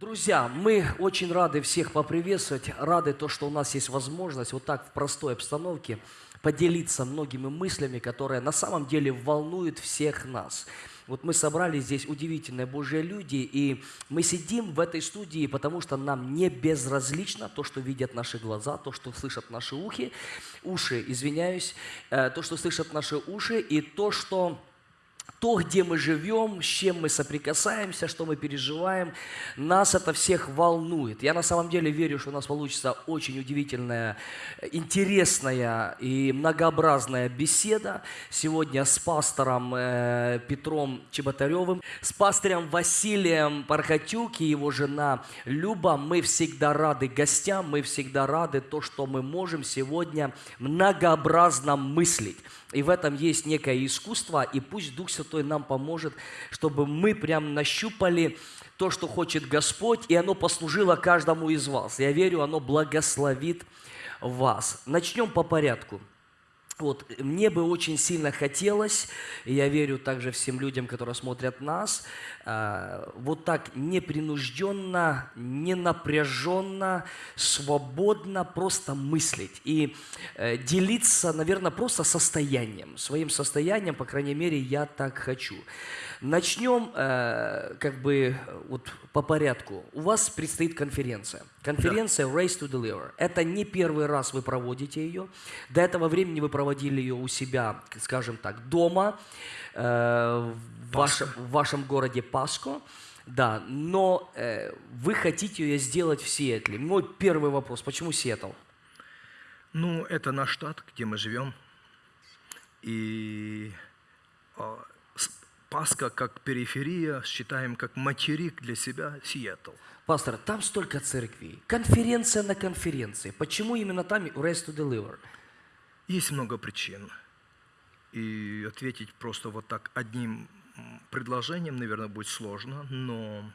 Друзья, мы очень рады всех поприветствовать, рады то, что у нас есть возможность вот так в простой обстановке поделиться многими мыслями, которые на самом деле волнуют всех нас. Вот мы собрали здесь удивительные Божьи люди, и мы сидим в этой студии, потому что нам не безразлично то, что видят наши глаза, то, что слышат наши ухи, уши, извиняюсь, э, то, что слышат наши уши, и то, что то, где мы живем, с чем мы соприкасаемся, что мы переживаем, нас это всех волнует. Я на самом деле верю, что у нас получится очень удивительная, интересная и многообразная беседа сегодня с пастором э, Петром Чеботаревым, с пастором Василием Пархатюк и его жена Люба. Мы всегда рады гостям, мы всегда рады то, что мы можем сегодня многообразно мыслить. И в этом есть некое искусство, и пусть Дух Святой нам поможет, чтобы мы прям нащупали то, что хочет Господь, и оно послужило каждому из вас. Я верю, оно благословит вас. Начнем по порядку. Вот, мне бы очень сильно хотелось, и я верю также всем людям, которые смотрят нас, э, вот так непринужденно, ненапряженно, свободно просто мыслить и э, делиться, наверное, просто состоянием, своим состоянием, по крайней мере, я так хочу. Начнем э, как бы вот по порядку. У вас предстоит конференция. Конференция да. Race to Deliver. Это не первый раз вы проводите ее. До этого времени вы проводили ее у себя, скажем так, дома, э, в, вашем, в вашем городе Паско. Да, но э, вы хотите ее сделать в Сиэтле. Мой первый вопрос, почему Сиэтл? Ну, это наш штат, где мы живем. И а, Пасха как периферия, считаем как материк для себя Сиэтл. Пастор, там столько церквей, конференция на конференции. Почему именно там Rest to Deliver? Есть много причин. И ответить просто вот так одним предложением, наверное, будет сложно, но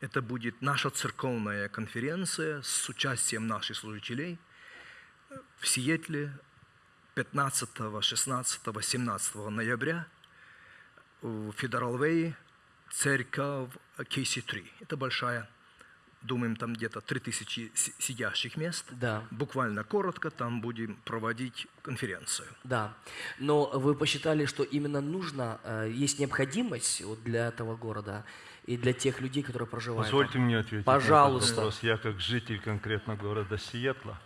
это будет наша церковная конференция с участием наших служителей в Сиэтле 15, 16, 17 ноября – в Федерал Вэй церковь KC3. Это большая, думаем, там где-то 3000 сидящих мест. Да. Буквально коротко там будем проводить конференцию. Да. Но вы посчитали, что именно нужно, э, есть необходимость вот для этого города и для тех людей, которые проживают Позвольте там. мне ответить Пожалуйста. на этот вопрос. Я как житель конкретно города Сиэтла,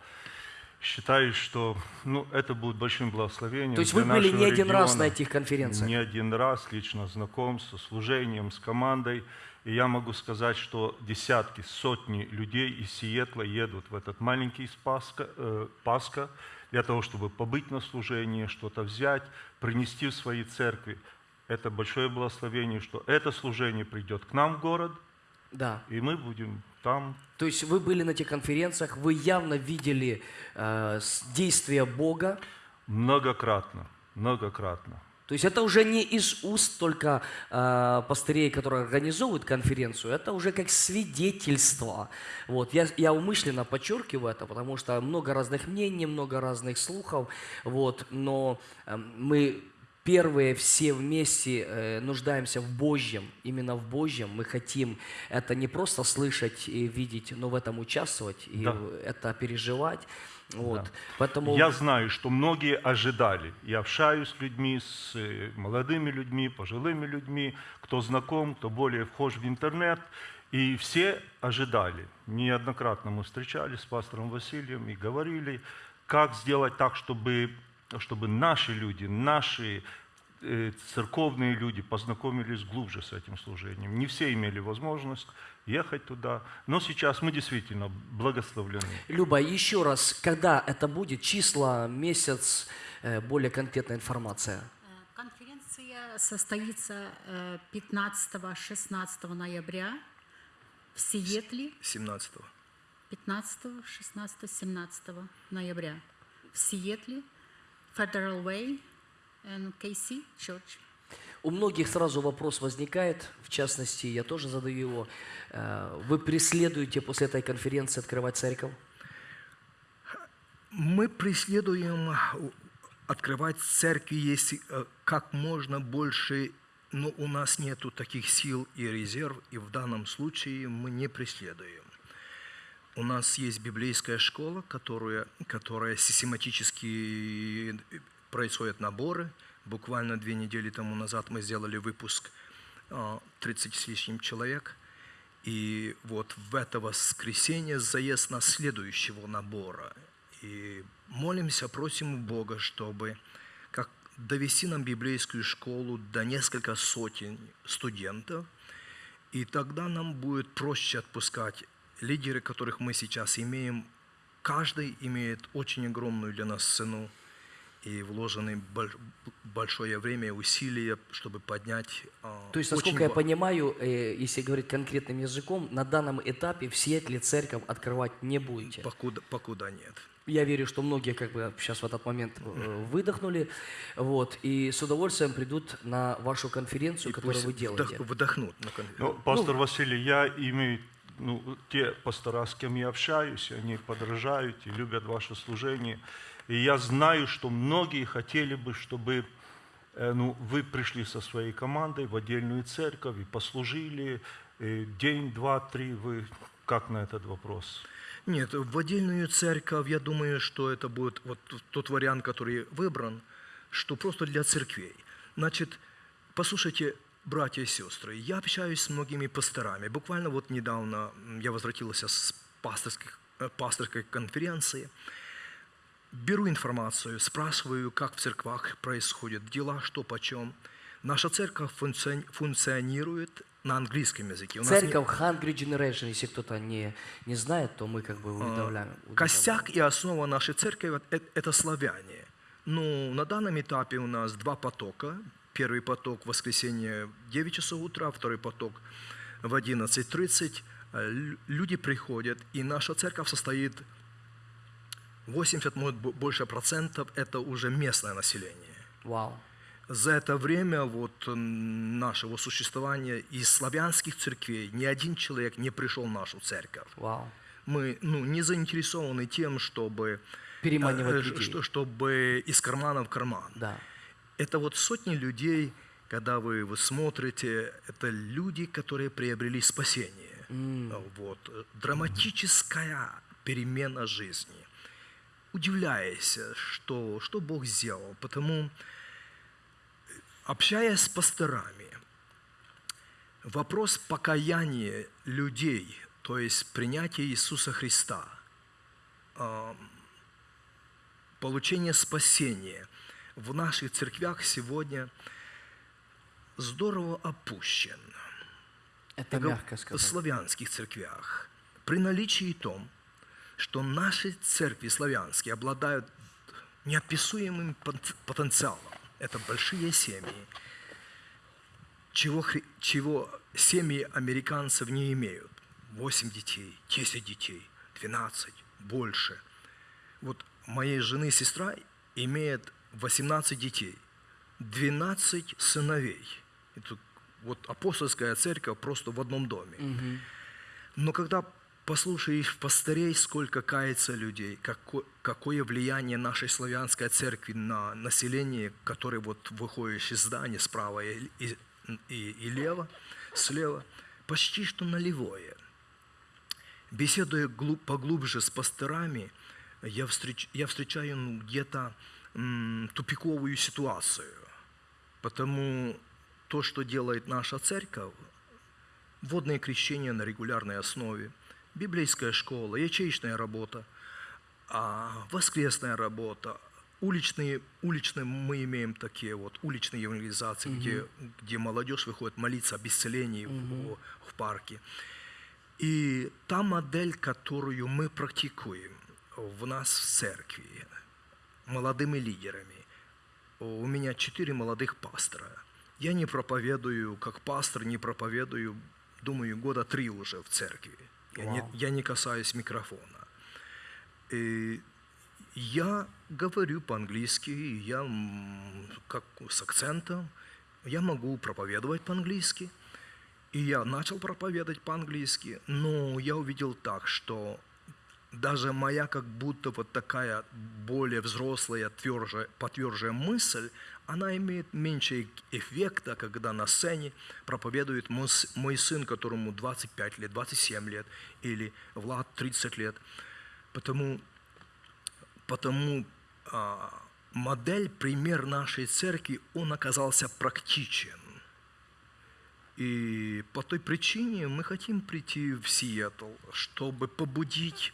считаю, что ну, это будет большим благословением. То есть вы были не один раз на этих конференциях? Не один раз, лично знаком со служением, с командой. И я могу сказать, что десятки, сотни людей из Сиэтла едут в этот маленький Спаска, э, Пасха для того, чтобы побыть на служении, что-то взять, принести в свои церкви. Это большое благословение, что это служение придет к нам в город, да. и мы будем там. То есть вы были на этих конференциях, вы явно видели э, действия Бога? Многократно, многократно. То есть это уже не из уст только э, пастырей, которые организовывают конференцию, это уже как свидетельство. Вот. Я, я умышленно подчеркиваю это, потому что много разных мнений, много разных слухов, вот. но э, мы первые все вместе э, нуждаемся в Божьем, именно в Божьем. Мы хотим это не просто слышать и видеть, но в этом участвовать и да. это переживать. Вот. Да. Поэтому... Я знаю, что многие ожидали. Я общаюсь с людьми, с э, молодыми людьми, пожилыми людьми, кто знаком, кто более вхож в интернет. И все ожидали. Неоднократно мы встречались с пастором Василием и говорили, как сделать так, чтобы чтобы наши люди, наши э, церковные люди познакомились глубже с этим служением. Не все имели возможность ехать туда, но сейчас мы действительно благословлены. Люба, еще раз, когда это будет, числа, месяц, э, более конкретная информация? Э, конференция состоится 15-16 ноября в Сиэтле. 17. 15, 16, 17 ноября в Сиэтле. Federal Way and KC Church. У многих сразу вопрос возникает, в частности, я тоже задаю его. Э, вы преследуете после этой конференции открывать церковь? Мы преследуем открывать церкви, если э, как можно больше но у нас нету таких сил и резерв, и в данном случае мы не преследуем. У нас есть библейская школа, которая, которая систематически происходят наборы. Буквально две недели тому назад мы сделали выпуск а, 30 с лишним человек. И вот в это воскресенье заезд на следующего набора. И молимся, просим Бога, чтобы как довести нам библейскую школу до несколько сотен студентов, и тогда нам будет проще отпускать лидеры, которых мы сейчас имеем. Каждый имеет очень огромную для нас цену и вложены боль- большое время и усилия, чтобы поднять. а, То есть, очень насколько я ва- понимаю, э, если говорить конкретным языком, на данном этапе в Сиэтле церковь открывать не будете. покуда, покуда нет. Я верю, что многие как бы сейчас в этот момент э, выдохнули, вот, и с удовольствием придут на вашу конференцию, И которую вы делаете. вдох- вдохнут на кон- Ну, пастор Василий, я имею, ну, те пастора, с кем я общаюсь, они подражают и любят ваше служение. И я знаю, что многие хотели бы, чтобы э, ну, вы пришли со своей командой в отдельную церковь и послужили э, день, два, три. Вы как на этот вопрос? Нет, в отдельную церковь, я думаю, что это будет вот тот вариант, который выбран, что просто для церквей. Значит, послушайте, братья и сестры, я общаюсь с многими пасторами. Буквально вот недавно я возвратился с пасторских, э, пасторской конференции. Беру информацию, спрашиваю, как в церквах происходят дела, что почем. Наша церковь функци- функционирует на английском языке. У нас нет- Церковь Hungry Generation, если кто-то не, не знает, то мы как бы. А, Костяк и основа нашей церкви это славяне. Ну, на данном этапе у нас два потока. Первый поток в воскресенье в 9 часов утра, второй поток в 11.30. Э, лю- Люди приходят, и наша церковь состоит 80, может, бо- больше процентов – это уже местное население. Вау. За это время вот нашего существования из славянских церквей ни один человек не пришел в нашу церковь Вау. мы ну, не заинтересованы тем, чтобы, Переманивать э, людей. что- чтобы из кармана в карман. Да. Это вот сотни людей, когда вы, вы смотрите, это люди, которые приобрели спасение. Вот. э, Драматическая перемена жизни. Удивляясь, что, что Бог сделал. Потому, общаясь с пасторами, вопрос покаяния людей, то есть принятия Иисуса Христа, получение спасения в наших церквях сегодня здорово опущен. Это Я мягко В сказать. славянских церквях. При наличии том, что наши церкви славянские обладают неописуемым пот- потенциалом. Это большие семьи, чего, чего семьи американцев не имеют. 8 детей, 10 детей, 12, больше. Вот моей жены сестра имеет 18 детей, 12 сыновей. Это вот апостольская церковь просто в одном доме. Но когда послушаешь пастырей, сколько кается людей, какое, какое влияние нашей славянской церкви на население, которое вот выходишь из здания справа и, и, и, и лево, слева, почти что нулевое. Беседуя глуб- поглубже с пастырами, я, встреч, я встречаю ну, где-то тупиковую ситуацию. Потому то, что делает наша церковь, водное крещение на регулярной основе, библейская школа, ячеечная работа, а воскресная работа, уличные, уличные мы имеем такие вот уличные евангелизации, где, где молодежь выходит молиться об исцелении в, в парке. И та модель, которую мы практикуем в нас в церкви, молодыми лидерами, у меня четыре молодых пастора. Я не проповедую, как пастор, не проповедую, думаю, года три уже в церкви. Я не, Вау. я не касаюсь микрофона. И я говорю по-английски, я как с акцентом, я могу проповедовать по-английски. И я начал проповедовать по-английски, но я увидел так, что даже моя как будто вот такая более взрослая, тверже, потверже мысль, она имеет меньше эффекта, когда на сцене проповедует мой, сын, которому 25 лет, 27 лет, или Влад 30 лет. Потому, потому а, модель, пример нашей церкви, он оказался практичен. И по той причине мы хотим прийти в Сиэтл, чтобы побудить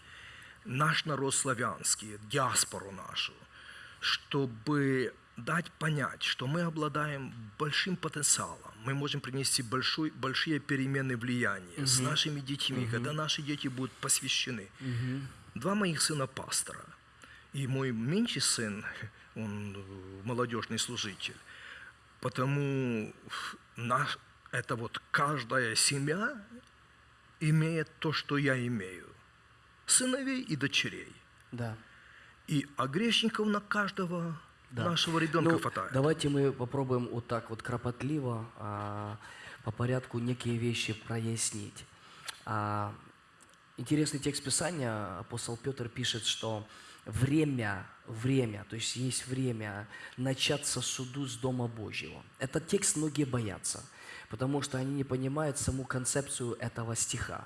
наш народ славянский, диаспору нашу, чтобы дать понять, что мы обладаем большим потенциалом, мы можем принести большой, большие перемены влияния с нашими детьми, когда наши дети будут посвящены. Два моих сына пастора, и мой меньший сын, он молодежный служитель. Потому наш, это вот каждая семья имеет то, что я имею. Сыновей и дочерей. Да. И а грешников на каждого Да. нашего ребенка Ну, хватает. Давайте мы попробуем вот так вот кропотливо, а, по порядку некие вещи прояснить. А, интересный текст Писания, апостол Петр пишет, что время, время, то есть есть время начаться суду с Дома Божьего. Этот текст многие боятся, потому что они не понимают саму концепцию этого стиха.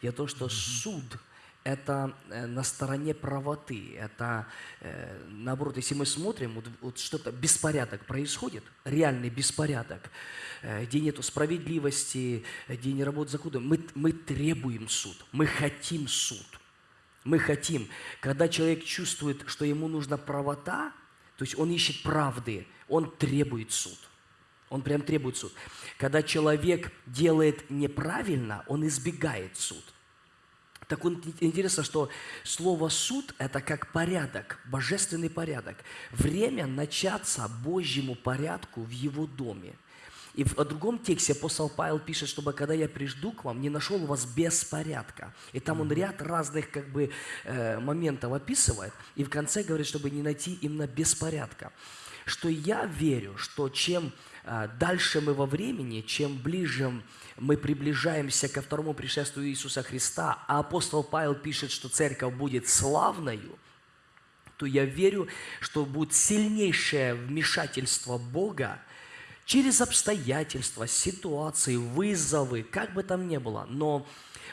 В том, что суд – это э, на стороне правоты. Это, э, наоборот, если мы смотрим, вот, вот что-то, беспорядок происходит, реальный беспорядок, э, где нет справедливости, э, где не работает закон, мы, мы требуем суд, мы хотим суд. Мы хотим, когда человек чувствует, что ему нужна правота, то есть он ищет правды, он требует суд. Он прям требует суд. Когда человек делает неправильно, он избегает суд. Так вот, интересно, что слово «суд» – это как порядок, божественный порядок. Время начаться Божьему порядку в Его доме. И в другом тексте апостол Павел пишет, чтобы когда я прижду к вам, не нашел вас беспорядка. И там он ряд разных как бы э, моментов описывает. И в конце говорит, чтобы не найти именно беспорядка. Что я верю, что чем э, дальше мы во времени, чем ближе мы приближаемся ко второму пришествию Иисуса Христа, а апостол Павел пишет, что церковь будет славною, то я верю, что будет сильнейшее вмешательство Бога через обстоятельства, ситуации, вызовы, как бы там ни было. Но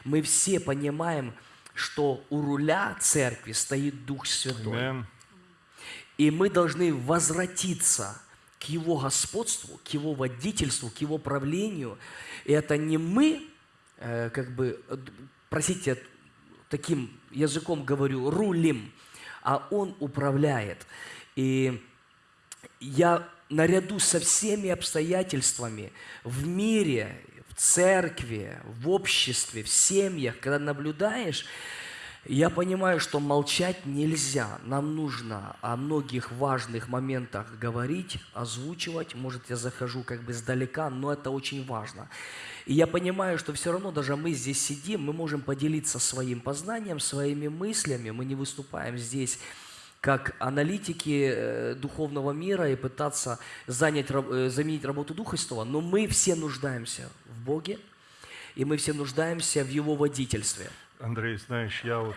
мы все понимаем, что у руля церкви стоит Дух Святой. Amen. И мы должны возвратиться к Его господству, к Его водительству, к Его правлению. И это не мы, э, как бы, э, простите, таким языком говорю, рулим, а Он управляет. И я наряду со всеми обстоятельствами в мире, в церкви, в обществе, в семьях, когда наблюдаешь, я понимаю, что молчать нельзя. Нам нужно о многих важных моментах говорить, озвучивать. Может, я захожу как бы сдалека, но это очень важно. И я понимаю, что все равно даже мы здесь сидим, мы можем поделиться своим познанием, своими мыслями. Мы не выступаем здесь как аналитики э, духовного мира и пытаться занять, э, заменить работу Духа Святого, но мы все нуждаемся в Боге, и мы все нуждаемся в Его водительстве. Андрей, знаешь, я вот,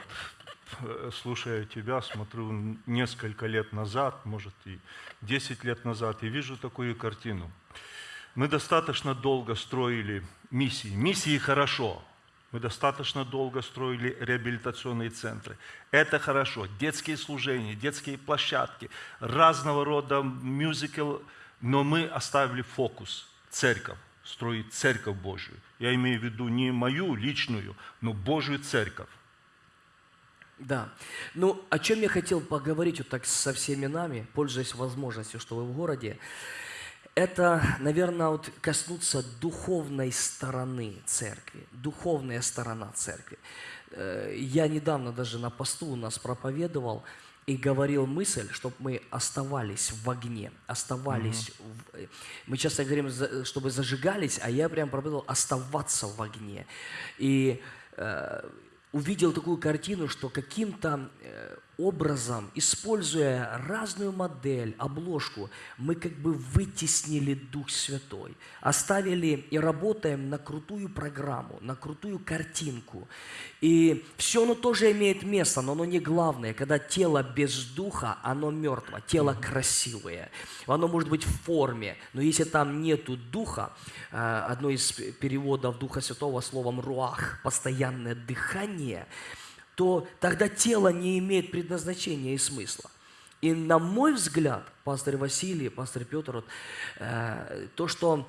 э, слушая тебя, смотрю несколько лет назад, может и 10 лет назад, и вижу такую картину. Мы достаточно долго строили миссии. Миссии хорошо. Мы достаточно долго строили реабилитационные центры. Это хорошо. Детские служения, детские площадки, разного рода мюзикл. Но мы оставили фокус – церковь, строить церковь Божию. Я имею в виду не мою личную, но Божью церковь. Да. Ну, о чем я хотел поговорить вот так со всеми нами, пользуясь возможностью, что вы в городе, это, наверное, вот коснуться духовной стороны церкви, духовная сторона церкви. Э, Я недавно даже на посту у нас проповедовал и говорил мысль, чтобы мы оставались в огне, оставались. в- э, Мы часто говорим, чтобы зажигались, а я прям проповедовал оставаться в огне. И э, увидел такую картину, что каким-то э, образом, используя разную модель, обложку, мы как бы вытеснили Дух Святой, оставили и работаем на крутую программу, на крутую картинку. И все оно тоже имеет место, но оно не главное. Когда тело без духа, оно мертво, тело красивое. Оно может быть в форме, но если там нету духа, э, одно из переводов Духа Святого словом «руах» – постоянное дыхание – то тогда тело не имеет предназначения и смысла. И на мой взгляд, пастор Василий, пастор Петр, вот, э, то, что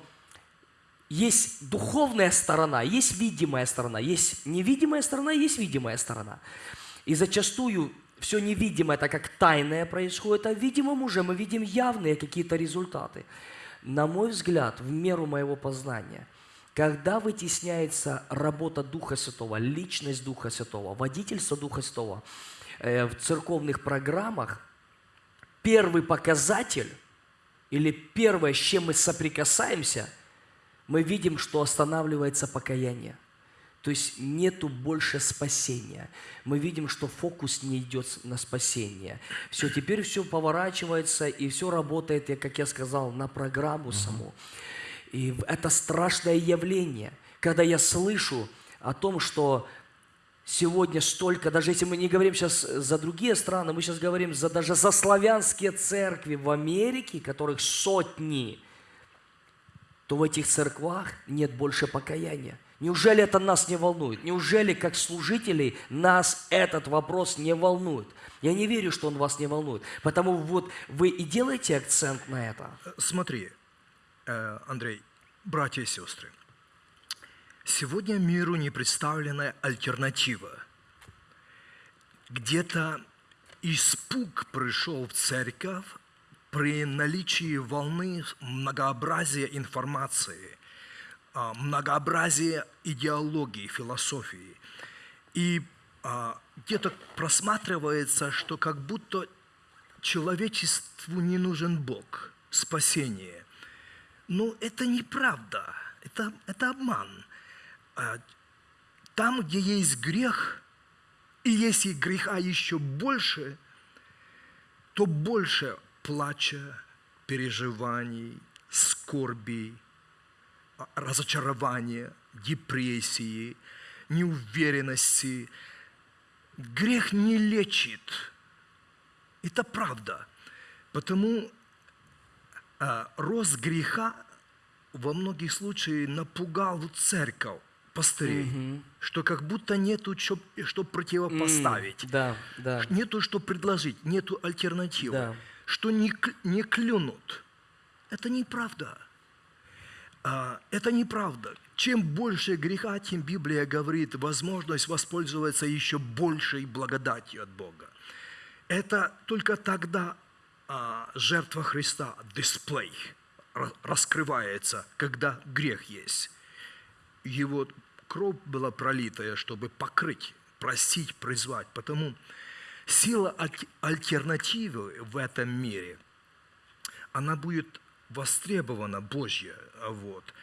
есть духовная сторона, есть видимая сторона, есть невидимая сторона, есть видимая сторона. И зачастую все невидимое, так как тайное происходит, а видимым уже мы видим явные какие-то результаты. На мой взгляд, в меру моего познания – когда вытесняется работа Духа Святого, личность Духа Святого, водительство Духа Святого э, в церковных программах, первый показатель или первое, с чем мы соприкасаемся, мы видим, что останавливается покаяние. То есть нету больше спасения. Мы видим, что фокус не идет на спасение. Все, теперь все поворачивается и все работает, как я сказал, на программу саму. И это страшное явление, когда я слышу о том, что сегодня столько, даже если мы не говорим сейчас за другие страны, мы сейчас говорим за, даже за славянские церкви в Америке, которых сотни, то в этих церквах нет больше покаяния. Неужели это нас не волнует? Неужели как служителей нас этот вопрос не волнует? Я не верю, что он вас не волнует. Потому вот вы и делаете акцент на это. Смотри, Андрей, братья и сестры, сегодня миру не представлена альтернатива. Где-то испуг пришел в церковь при наличии волны многообразия информации, а, многообразия идеологии, философии. И а, где-то просматривается, что как будто человечеству не нужен Бог, спасение. Но это неправда, это, это обман. А, там, где есть грех, и если греха еще больше, то больше плача, переживаний, скорби, а, разочарования, депрессии, неуверенности. Грех не лечит. Это правда. Потому рост греха во многих случаях напугал церковь, пастырей, угу. что как будто нету что, что противопоставить, mm, да, да. нету что предложить, нету альтернативы, да. что не, не клюнут. Это неправда. А, это неправда. Чем больше греха, тем Библия говорит возможность воспользоваться еще большей благодатью от Бога. Это только тогда а, жертва Христа, дисплей, раскрывается, когда грех есть. Его кровь была пролитая, чтобы покрыть, простить, призвать. Потому сила альтернативы в этом мире, она будет востребована Божья. Вот.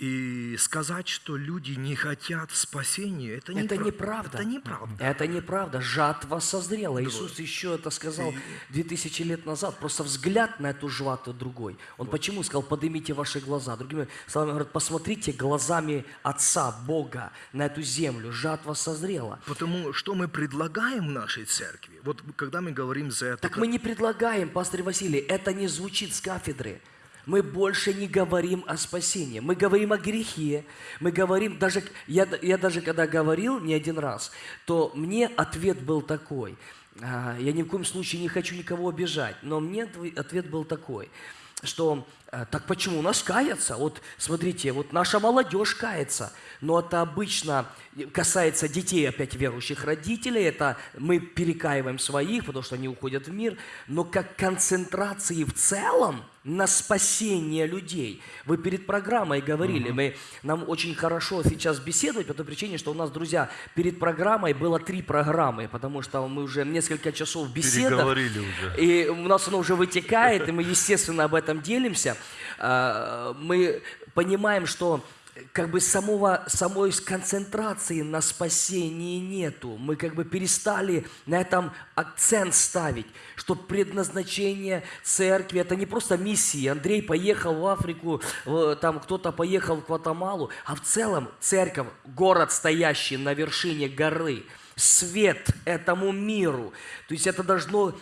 И сказать, что люди не хотят спасения, это, это неправда. неправда. Это неправда. Это неправда. Жатва созрела. Да. Иисус еще это сказал две тысячи лет назад. Просто взгляд на эту жатву другой. Он вот. почему сказал, поднимите ваши глаза? Другими словами, говорит, посмотрите глазами Отца, Бога на эту землю. Жатва созрела. Потому что мы предлагаем нашей церкви. Вот когда мы говорим за это... Так мы не предлагаем, пастор Василий, это не звучит с кафедры мы больше не говорим о спасении. Мы говорим о грехе. Мы говорим, даже, я, я даже когда говорил не один раз, то мне ответ был такой. А, я ни в коем случае не хочу никого обижать, но мне ответ был такой, что а, так почему у нас кается? Вот смотрите, вот наша молодежь кается, но это обычно касается детей опять верующих родителей, это мы перекаиваем своих, потому что они уходят в мир, но как концентрации в целом на спасение людей. Вы перед программой говорили, uh-huh. мы, нам очень хорошо сейчас беседовать по той причине, что у нас, друзья, перед программой было три программы, потому что мы уже несколько часов беседовали. уже. И у нас оно уже вытекает, и мы, естественно, об этом делимся. А, мы понимаем, что как бы самого, самой концентрации на спасении нету. Мы как бы перестали на этом акцент ставить, что предназначение церкви – это не просто миссии. Андрей поехал в Африку, там кто-то поехал в Гватемалу, а в целом церковь – город, стоящий на вершине горы, свет этому миру. То есть это должно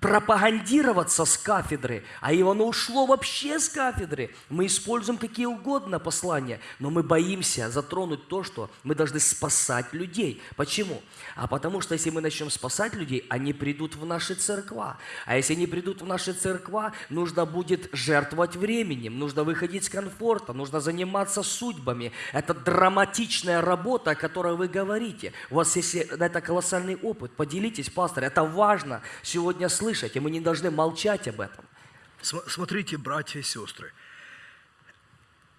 пропагандироваться с кафедры, а и оно ушло вообще с кафедры. Мы используем какие угодно послания, но мы боимся затронуть то, что мы должны спасать людей. Почему? А потому что если мы начнем спасать людей, они придут в наши церква. А если они придут в наши церква, нужно будет жертвовать временем, нужно выходить с комфорта, нужно заниматься судьбами. Это драматичная работа, о которой вы говорите. У вас есть это колоссальный опыт. Поделитесь, пастор. Это важно сегодня слышать слышать, и мы не должны молчать об этом. Смотрите, братья и сестры,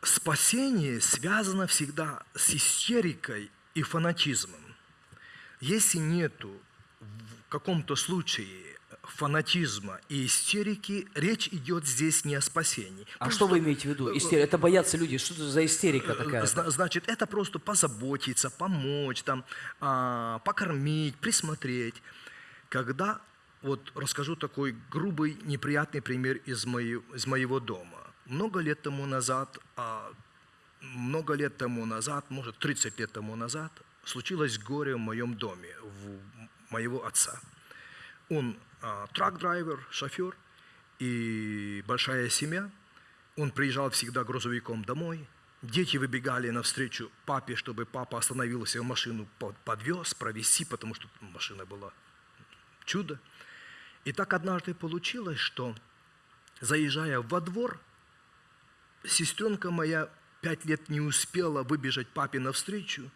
спасение связано всегда с истерикой и фанатизмом. Если нету в каком-то случае фанатизма и истерики, речь идет здесь не о спасении. А просто, что вы имеете в виду? Э, Истерия? Это боятся люди. Что это за истерика такая? Значит, это просто позаботиться, помочь, там, а, покормить, присмотреть. Когда вот расскажу такой грубый, неприятный пример из, моей, из моего дома. Много лет тому назад, а, много лет тому назад, может 30 лет тому назад, случилось горе в моем доме, у моего отца. Он а, трак-драйвер, шофер и большая семья. Он приезжал всегда грузовиком домой. Дети выбегали навстречу папе, чтобы папа остановился в машину, подвез, провести, потому что машина была чудо. И так однажды получилось, что заезжая во двор, сестренка моя пять лет не успела выбежать папе навстречу,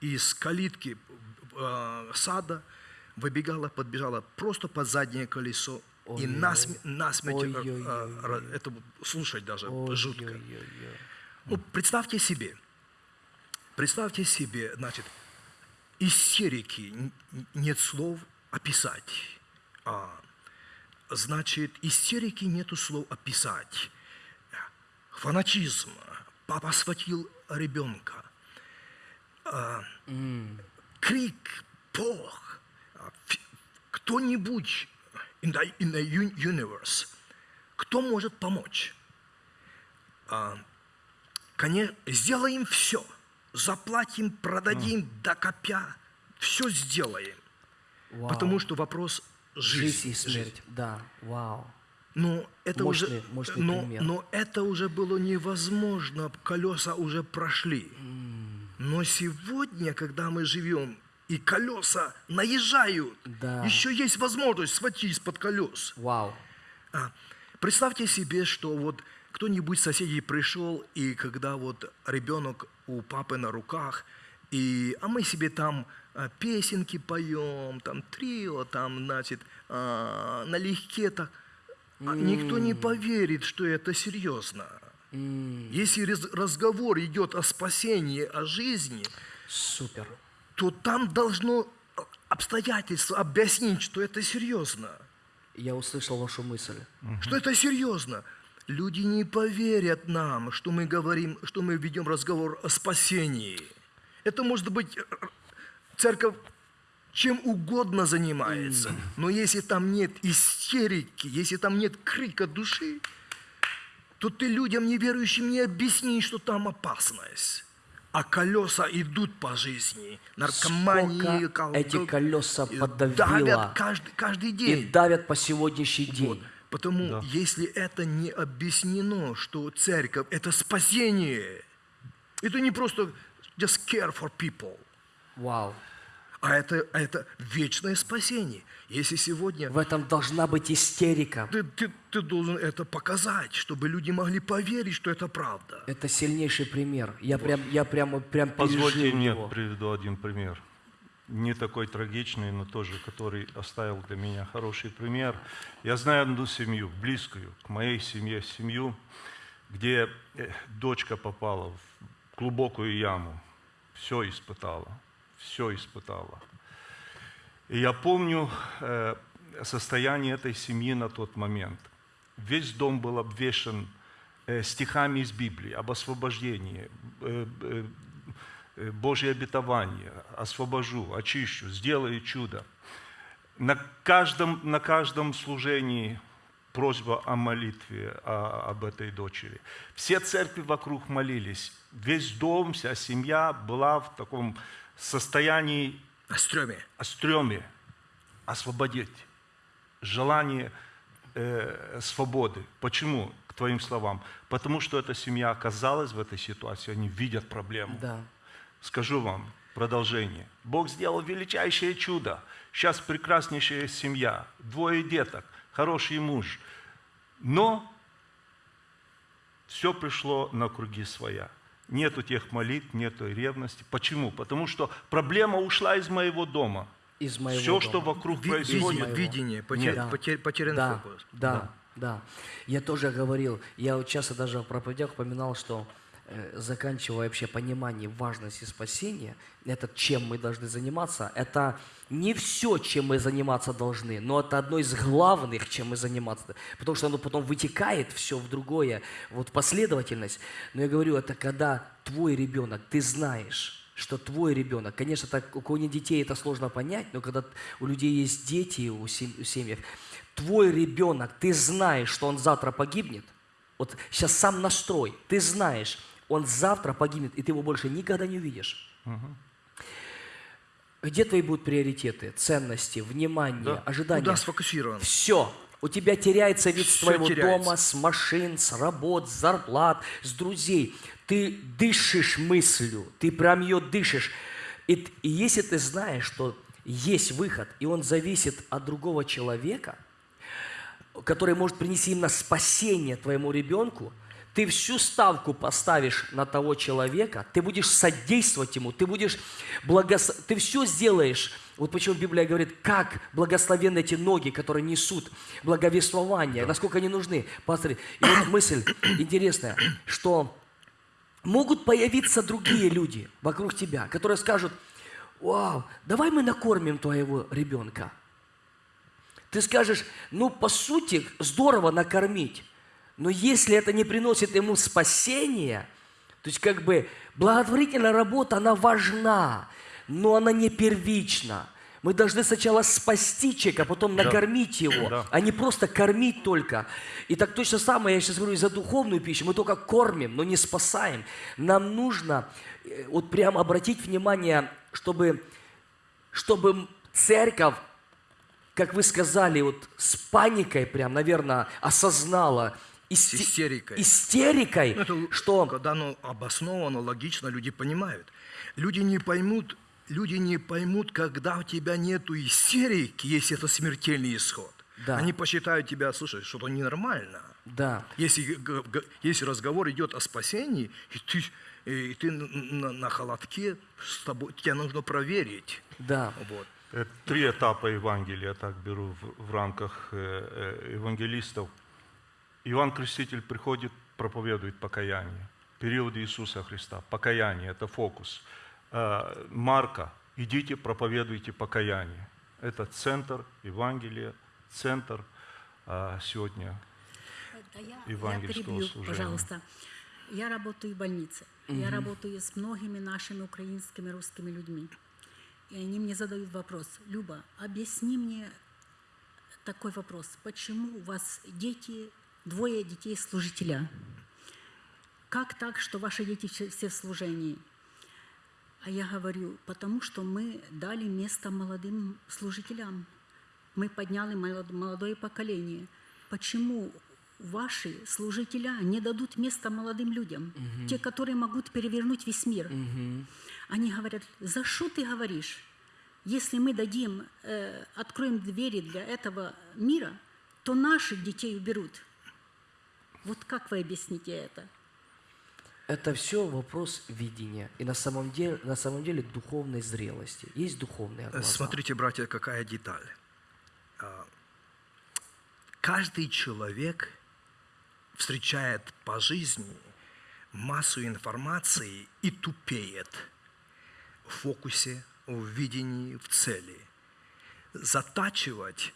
и из калитки э, сада выбегала, подбежала просто под заднее колесо ой, и насм, насмерть, ой, ой, ой, ой. это слушать даже ой, жутко. Ой, ой, ой. Ну, представьте себе, представьте себе, значит, истерики, нет слов описать а, значит, истерики нету слов описать. Фанатизм. Папа схватил ребенка. А, mm. Крик, пох. Кто-нибудь in the, in the universe, кто может помочь? А, конечно, сделаем все. Заплатим, продадим, mm. докопя. Все сделаем. Wow. Потому что вопрос жизнь. Жизнь и смерть, жизнь. да, вау. Но это, мощный, уже, мощный но, пример. но это уже было невозможно, колеса уже прошли. Mm. Но сегодня, когда мы живем, и колеса наезжают, да. еще есть возможность схватить из-под колес. Вау. А, представьте себе, что вот кто-нибудь соседей пришел, и когда вот ребенок у папы на руках, и, а мы себе там а, песенки поем, там трио, там, значит, а, налегке так. Mm. Никто не поверит, что это серьезно. Mm. Если разговор идет о спасении, о жизни, Супер. то там должно обстоятельства объяснить, что это серьезно. Я услышал вашу мысль. Что это серьезно. Люди не поверят нам, что мы говорим, что мы ведем разговор о спасении. Это может быть церковь чем угодно занимается, но если там нет истерики, если там нет крика души, то ты людям неверующим не объяснишь, что там опасность. А колеса идут по жизни. Наркомании, кол... эти колеса подавило. Давят каждый, каждый день. И давят по сегодняшний день. Вот. Потому да. если это не объяснено, что церковь – это спасение, это не просто just care for people. Вау. А это, а это вечное спасение. Если сегодня... В этом должна быть истерика. Ты, ты, ты должен это показать, чтобы люди могли поверить, что это правда. Это сильнейший пример. Я вот. прям, я прямо, прям Позвольте мне его. приведу один пример. Не такой трагичный, но тоже, который оставил для меня хороший пример. Я знаю одну семью, близкую к моей семье, семью, где э, дочка попала в глубокую яму, все испытала все испытала. И я помню э, состояние этой семьи на тот момент. Весь дом был обвешен э, стихами из Библии об освобождении, э, Божье обетование, освобожу, очищу, сделаю чудо. На каждом, на каждом служении просьба о молитве о- об этой дочери. Все церкви вокруг молились. Весь дом, вся семья была в таком состоянии О стреме. о стреме освободить, желание э, свободы. Почему, к твоим словам? Потому что эта семья оказалась в этой ситуации, они видят проблему. Да. Скажу вам продолжение. Бог сделал величайшее чудо. Сейчас прекраснейшая семья, двое деток, хороший муж. Но все пришло на круги своя. Нету тех молитв, нету ревности. Почему? Потому что проблема ушла из моего дома. Из моего Все, что дома. вокруг Ви- происходит, видение, видение, потер- Да. потер- потерян да, фокус. Да, да, Я тоже говорил, я вот часто даже в проповедях упоминал, что заканчивая вообще понимание важности спасения, это чем мы должны заниматься, это не все, чем мы заниматься должны, но это одно из главных, чем мы заниматься. Потому что оно потом вытекает все в другое, вот последовательность. Но я говорю, это когда твой ребенок, ты знаешь, что твой ребенок, конечно, так, у кого нет детей это сложно понять, но когда у людей есть дети, у семьях, твой ребенок, ты знаешь, что он завтра погибнет, вот сейчас сам настрой, ты знаешь, он завтра погибнет, и ты его больше никогда не увидишь. Где твои будут приоритеты, ценности, внимание, Да. ожидания? Куда сфокусирован? Все. У тебя теряется вид с Всё твоего теряется. дома, с машин, с работ, с зарплат, с друзей. Ты дышишь мыслью, ты прям ее дышишь. И, и если ты знаешь, что есть выход, и он зависит от другого человека, который может принести именно спасение твоему ребенку, ты всю ставку поставишь на того человека, ты будешь содействовать ему, ты будешь благос... ты все сделаешь. Вот почему Библия говорит, как благословенны эти ноги, которые несут благовествование, насколько они нужны. Пастор, и вот мысль интересная, что могут появиться другие люди вокруг тебя, которые скажут, вау, давай мы накормим твоего ребенка. Ты скажешь, ну, по сути, здорово накормить, но если это не приносит ему спасения, то есть как бы благотворительная работа, она важна, но она не первична. Мы должны сначала спасти человека, а потом накормить его, Да. а не просто кормить только. И так точно самое, я сейчас говорю, и за духовную пищу. Мы только кормим, но не спасаем. Нам нужно э, вот прям обратить внимание, чтобы, чтобы церковь как вы сказали, вот с паникой прям, наверное, осознала, С истерикой. истерикой, Ну, это что Когда оно обосновано, логично, люди понимают. Люди не поймут, люди не поймут, когда у тебя нету истерики, если это смертельный исход. Да. Они посчитают тебя, слушай, что-то ненормально. да, Если, если разговор идет о спасении, и ты, и ты на, на- на холодке, с тобой, тебя нужно проверить. да, Вот. Э, Три этапа Евангелия, я так беру в, в рамках э, э, евангелистов. Иван Креститель приходит, проповедует покаяние. Период Иисуса Христа. Покаяние – это фокус. Э, Марка, идите, проповедуйте покаяние. Это центр Евангелия, центр э, сегодня Да я, я евангельского перебью, пожалуйста. Я работаю в больнице. Я работаю с многими нашими украинскими русскими людьми. И они мне задают вопрос. Люба, объясни мне такой вопрос. Почему у вас дети, двое детей служителя? Как так, что ваши дети все- в служении? А я говорю, потому что мы дали место молодым служителям. Мы подняли молод- молодое поколение. Почему ваши служителя не дадут место молодым людям? Те, которые могут перевернуть весь мир. Они говорят, за что ты говоришь? Если мы дадим, э, откроем двери для этого мира, то наших детей уберут. Вот как вы объясните это? это все вопрос видения. И на самом деле, на самом деле духовной зрелости. Есть духовные глаза. Смотрите, братья, какая деталь. А, Каждый человек встречает по жизни массу информации и тупеет в фокусе, в видении, в цели. Затачивать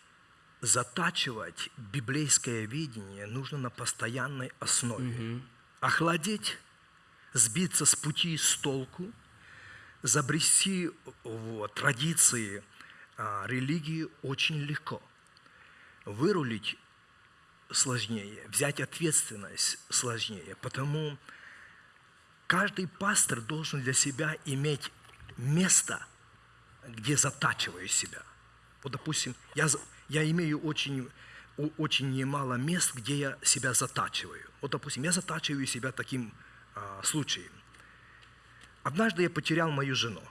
затачивать библейское видение нужно на постоянной основе. Охладеть, сбиться с пути, с толку, забрести в традиции а, религии очень легко. Вырулить сложнее, взять ответственность сложнее. Потому каждый пастор должен для себя иметь место, где затачиваю себя. Вот, допустим, я, я имею очень, очень немало мест, где я себя затачиваю. Вот, допустим, я затачиваю себя таким а, случаем. Однажды я потерял мою жену.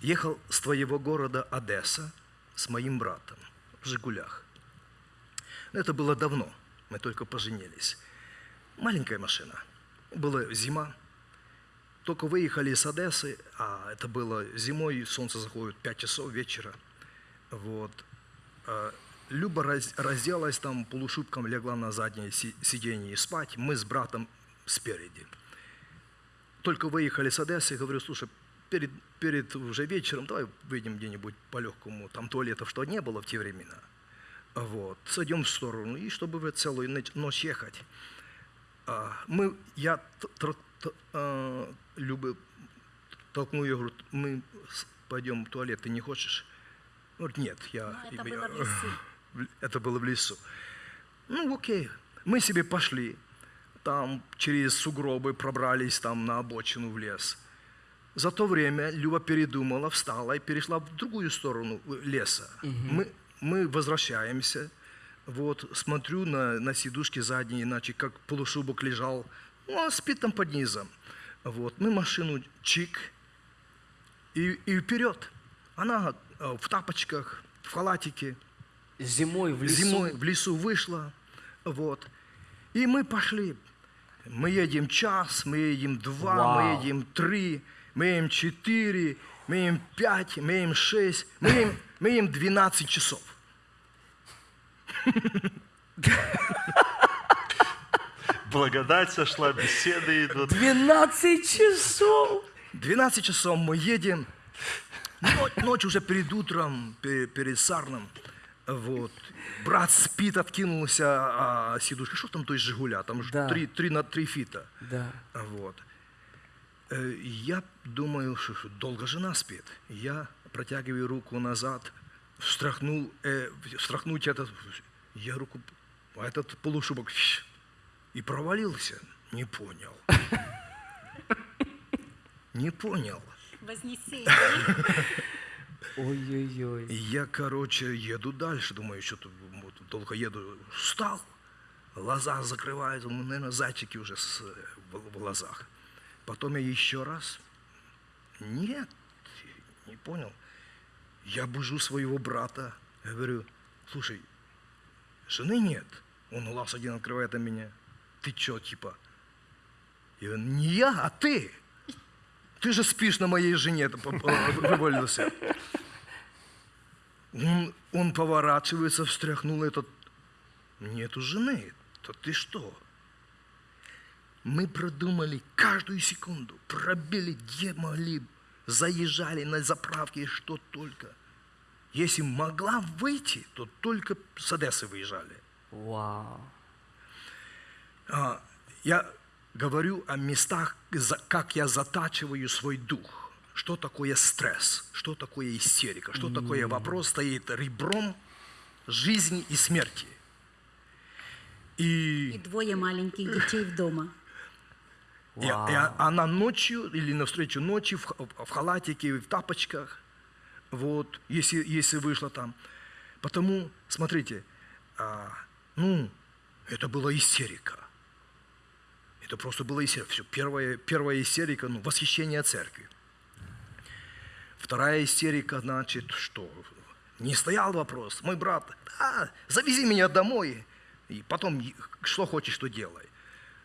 Ехал с твоего города Одесса с моим братом в «Жигулях». Это было давно, мы только поженились. Маленькая машина. Была зима. Только выехали из Одессы, а это было зимой, солнце заходит 5 часов вечера. Вот. А Люба раз- разделась там, полушубком легла на заднее си- сиденье спать. Мы с братом спереди. Только выехали с Одессы, говорю, слушай, перед, перед уже вечером давай выйдем где-нибудь по-легкому. Там туалетов что не было в те времена. Вот. Сойдем в сторону, и чтобы целую ноч- ночь ехать. А, мы, я а, Любы толкнул ее, говорю, мы пойдем в туалет, ты не хочешь? Говорит, нет, я... Но это я- было в лесу. в- Это было в лесу. Ну, окей. Мы себе пошли. Там через сугробы пробрались там на обочину в лес. За то время Люба передумала, встала и перешла в другую сторону э, леса. Мы, мы возвращаемся. Вот, смотрю на, на сидушки задние, иначе как полушубок лежал. Ну, он спит там под низом. Вот, мы машину чик, и, и вперед. Она э, в тапочках, в халатике, Зимой в лесу. зимой в лесу вышла, вот. И мы пошли. Мы едем час, мы едем два, Вау. мы едем три, мы едем четыре, мы едем пять, мы едем шесть, мы едем, мы едем 12 часов. Благодать сошла, беседы идут. 12 часов! 12 часов мы едем, ночь, ночь уже перед утром, пе- перед сарном, вот. Брат спит, откинулся, а сидушка, что там то есть Жигуля, там же Да. три, три на три фита. Да. Вот. Э, Я думаю, что долго жена спит. Я протягиваю руку назад, встряхнул, э, встряхнуть этот, я руку, а этот полушубок и провалился. Не понял. Не понял. Вознесение. Ой-ой-ой. Я, короче, еду дальше, думаю, что-то вот, долго еду. Встал, глаза закрывают, ну, наверное, зайчики уже с, в, в глазах. Потом я еще раз. Нет, не понял. Я бужу своего брата, я говорю, слушай, жены нет. Он глаз один открывает на меня. Ты что, типа? Я говорю, не я, а ты. Ты же спишь на моей жене, вывалился. Он, он поворачивается, встряхнул этот. Нету жены. То ты что? Мы продумали каждую секунду, пробили, где могли, заезжали на заправки, что только. Если могла выйти, то только с Одессы выезжали. Вау. А, я говорю о местах, как я затачиваю свой дух. Что такое стресс, что такое истерика, что такое вопрос стоит ребром жизни и смерти. И И, двое маленьких детей в дома. и- и она ночью или навстречу ночью в, в халатике, в тапочках, вот, если, если вышла там. Потому, смотрите, а, ну, это была истерика. Это просто была истерика. Все, первая, первая истерика, ну, восхищение церкви. Вторая истерика, значит, что? Не стоял вопрос. Мой брат, а, завези меня домой, и потом что хочешь, что делай.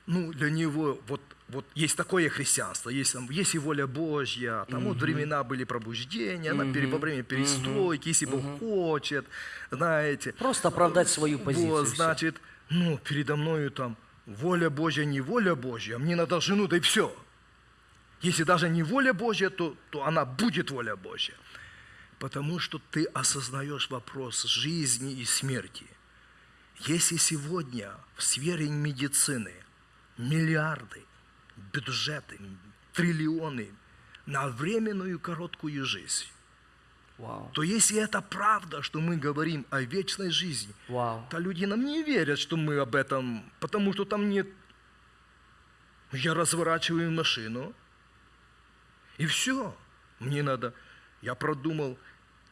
Ну, для него вот, вот есть такое христианство, есть, там, есть и воля Божья, там вот времена были пробуждения, на пере- во время перестройки, если Бог хочет, знаете. Просто оправдать свою позицию. Вот, значит, ну, передо мною там воля Божья, не воля Божья, мне надо жену, да и все. Если даже не воля Божья, то, то она будет воля Божья. Потому что ты осознаешь вопрос жизни и смерти. Если сегодня в сфере медицины миллиарды, бюджеты, триллионы на временную короткую жизнь, Вау. то если это правда, что мы говорим о вечной жизни, Вау. то люди нам не верят, что мы об этом, потому что там нет... Я разворачиваю машину, и все. Мне надо... Я продумал,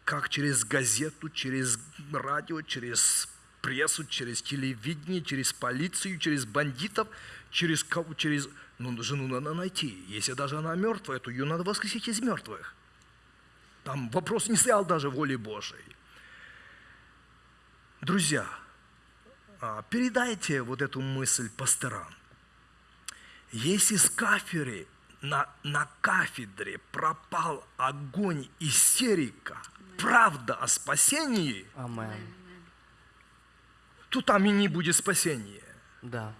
как через газету, через радио, через прессу, через телевидение, через полицию, через бандитов, через кого, через... Ну, жену надо найти. Если даже она мертвая, то ее надо воскресить из мертвых. Там вопрос не стоял даже воли Божией. Друзья, а, передайте вот эту мысль пасторам. Если с кафедры на, на кафедре пропал огонь истерика, правда о спасении, Амен. то там и не будет спасения. Да.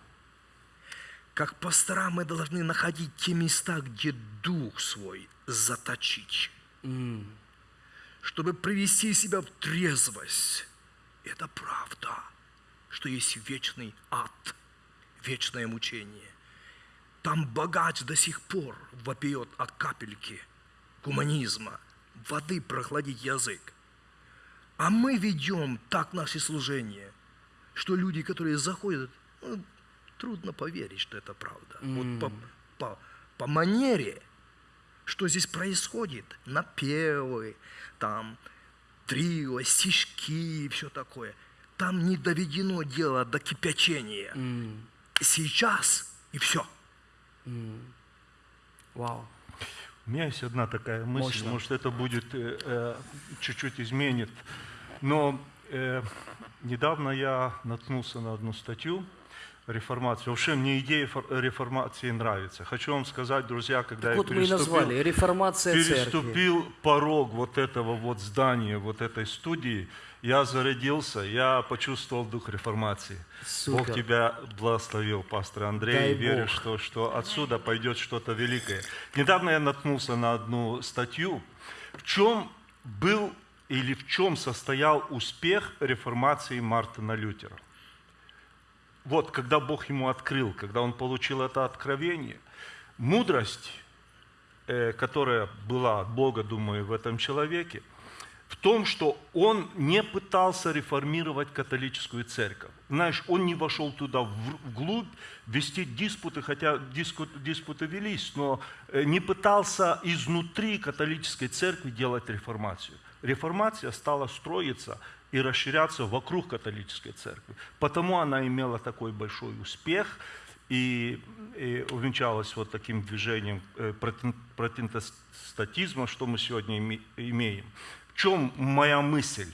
Как пастора мы должны находить те места, где дух свой заточить, М. чтобы привести себя в трезвость. Это правда, что есть вечный ад, вечное мучение. Там богач до сих пор вопиет от капельки гуманизма, воды прохладить язык. А мы ведем так наши служения, что люди, которые заходят, ну, трудно поверить, что это правда. Вот по, по, по манере, что здесь происходит, напевы, там, трио, стишки и все такое. Там не доведено дело до кипячения. М. Сейчас и все. Вау. У меня есть одна такая мысль, Мощно. может это будет э, э, чуть-чуть изменит. Но э, недавно я наткнулся на одну статью реформации. Вообще мне идея фор- реформации нравится. Хочу вам сказать, друзья, когда Так я вот переступил, назвали «Реформация церкви». переступил порог вот этого вот здания, вот этой студии, я зарядился, я почувствовал дух реформации. Бог Супер. тебя благословил, пастор Андрей, Дай и верю, Бог. что, что отсюда пойдет что-то великое. Недавно я наткнулся на одну статью, в чем был или в чем состоял успех реформации Мартина Лютера. Вот, когда Бог ему открыл, когда он получил это откровение, мудрость, э, которая была от Бога, думаю, в этом человеке, в том, что он не пытался реформировать католическую церковь. Знаешь, он не вошел туда вглубь, вести диспуты, хотя диспуты велись, но э, не пытался изнутри католической церкви делать реформацию. Реформация стала строиться и расширяться вокруг католической церкви. Потому она имела такой большой успех и, и увенчалась вот таким движением э, протестантизма, что мы сегодня име- имеем. В чем моя мысль?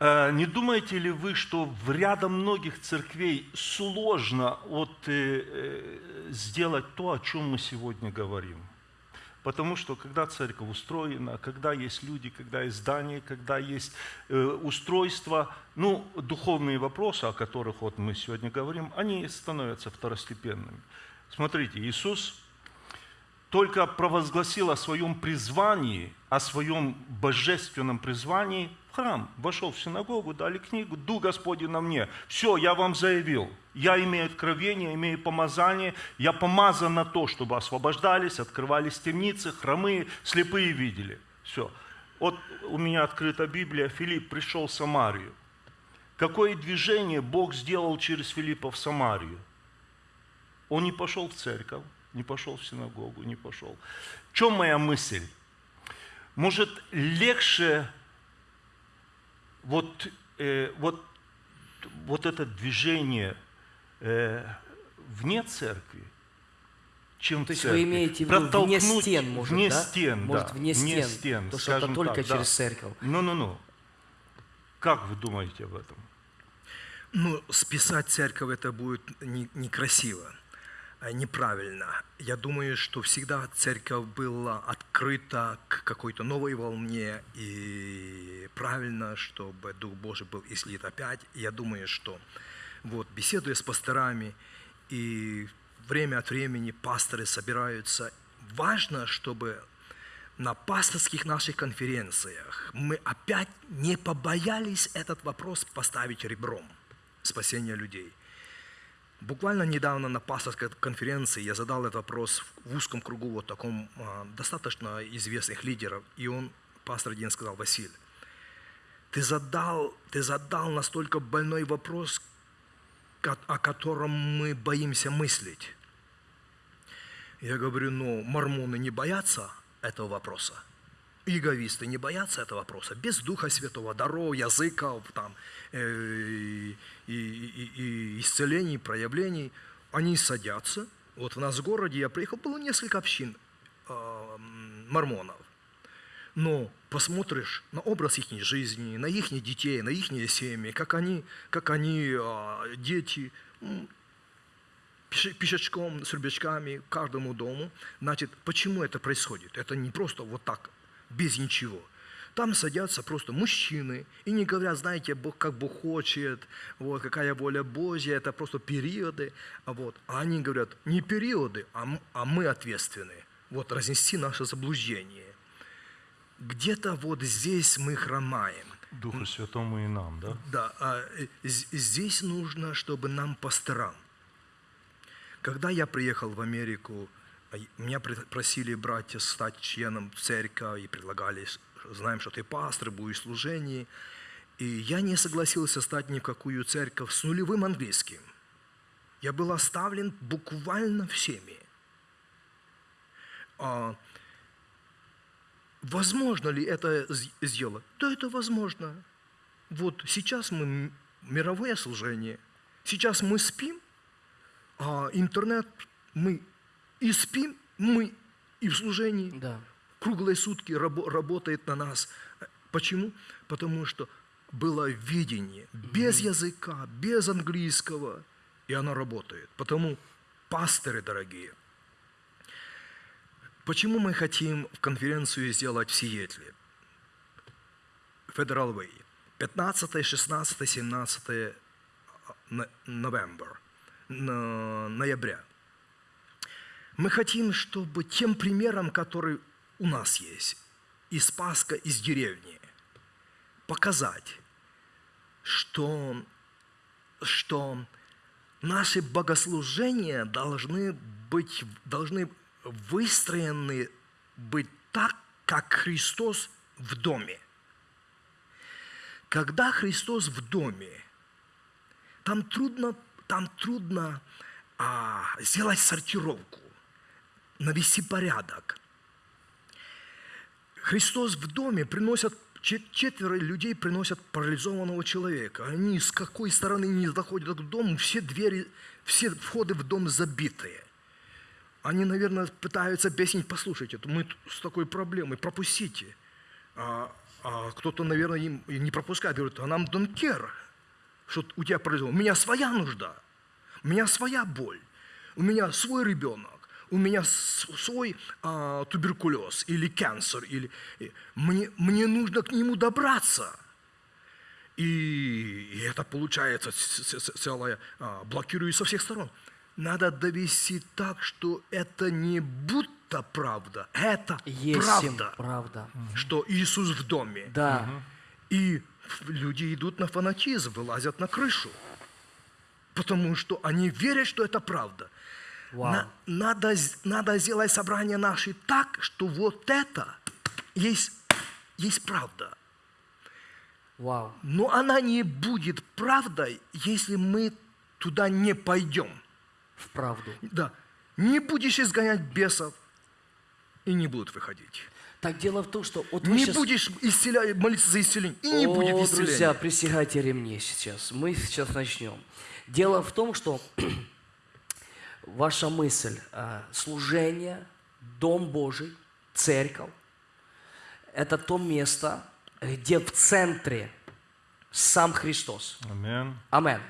Э, Не думаете ли вы, что в рядом многих церквей сложно вот, э, э, сделать то, о чем мы сегодня говорим? Потому что когда церковь устроена, когда есть люди, когда есть здание, когда есть э, устройство, ну, духовные вопросы, о которых вот мы сегодня говорим, они становятся второстепенными. Смотрите, Иисус только провозгласил о своем призвании, о своем божественном призвании храм. Вошел в синагогу, дали книгу, «Дух Господень на мне». Все, я вам заявил. Я имею откровение, имею помазание. Я помазан на то, чтобы освобождались, открывались темницы, хромые, слепые видели. Все. Вот у меня открыта Библия. Филипп пришел в Самарию. Какое движение Бог сделал через Филиппа в Самарию? Он не пошел в церковь, не пошел в синагогу, не пошел. В чем моя мысль? Может, легче вот, э, вот, вот это движение э, вне церкви, чем То в есть церкви. вы имеете в виду вне Протолкнуть- стен, может, Вне да? стен, Может, да. вне стен. То, что это скажем только так, да. через церковь. Ну-ну-ну. Как вы думаете об этом? Ну, списать церковь это будет не- некрасиво, а неправильно. Я думаю, что всегда церковь была открыта к какой-то новой волне, и правильно, чтобы Дух Божий был излит опять. Я думаю, что вот беседуя с пасторами, и время от времени пасторы собираются, важно, чтобы на пасторских наших конференциях мы опять не побоялись этот вопрос поставить ребром спасения людей. Буквально недавно на пасторской конференции я задал этот вопрос в узком кругу вот таком а, достаточно известных лидеров, и он, пастор один сказал, Василий, ты задал, ты задал настолько больной вопрос, о котором мы боимся мыслить. Я говорю, ну, мормоны не боятся этого вопроса. Иеговисты не боятся этого вопроса. Без Духа Святого, даров, языков, там, э, и, и- и исцелений, проявлений. Они садятся. Вот у нас в городе, я приехал, было несколько общин э, мормонов. Но посмотришь на образ их жизни, на их детей, на их семьи, как они, как они а, дети, пешечком, с к каждому дому. Значит, почему это происходит? Это не просто вот так, без ничего. Там садятся просто мужчины и не говорят, знаете, Бог как Бог хочет, вот, какая воля Божья, это просто периоды. А, вот. а они говорят, не периоды, а, а мы ответственны. Вот разнести наше заблуждение. Где-то вот здесь мы хромаем. Духу Святому и нам, да? Да, а, э, здесь нужно, чтобы нам пасторам. Когда я приехал в Америку, меня при- просили братья стать членом церкви и предлагали, знаем, что ты пастор, будешь в. И я не согласился стать ни в какую церковь с нулевым английским. Я был оставлен буквально всеми. А, Возможно ли это сделать? Да, это возможно. Вот сейчас мы мировое служение, сейчас мы спим, а интернет мы и спим, мы и в служении. Да. Круглые сутки рабо- работает на нас. Почему? Потому что было видение без языка, без английского, и оно работает. Потому, пасторы дорогие, Почему мы хотим в конференцию сделать в Сиэтле? Federal Way. 15, 16, 17 на- новембр, на- ноября. Мы хотим, чтобы тем примером, который у нас есть, из Паска, из деревни, показать, что, что наши богослужения должны быть, должны выстроены быть так, как Христос в доме. Когда Христос в доме, там трудно, там трудно а, сделать сортировку, навести порядок. Христос в доме приносят, чет- четверо людей приносят парализованного человека. Они с какой стороны не доходят к дому, все двери, все входы в дом забитые. Они, наверное, пытаются объяснить, послушайте, мы с такой проблемой, пропустите. А, а кто-то, наверное, им не пропускает, говорит, а нам care, что у тебя произошло. У меня своя нужда, у меня своя боль, у меня свой ребенок, у меня свой а, туберкулез или канцер, или мне, мне нужно к нему добраться. И, и это получается целое, а, блокирует со всех сторон. Надо довести так, что это не будто правда, это Есть правда, правда. что Иисус в доме. Да. И люди идут на фанатизм, вылазят на крышу. Потому что они верят, что это правда. Вау. На- надо, надо сделать собрание наши так, что вот это есть, есть правда. Вау. Но она не будет правдой, если мы туда не пойдем. В правду. Да. Не будешь изгонять бесов, и не будут выходить. Так дело в том, что вот Не щас- будешь исцелять, молиться за исцеление, и не О, будет исцеления. друзья, присягайте ремни сейчас. Мы сейчас начнем. Дело в том, что ваша мысль, э, служение, Дом Божий, церковь, это то место, где в центре сам Христос. Амин. Амен.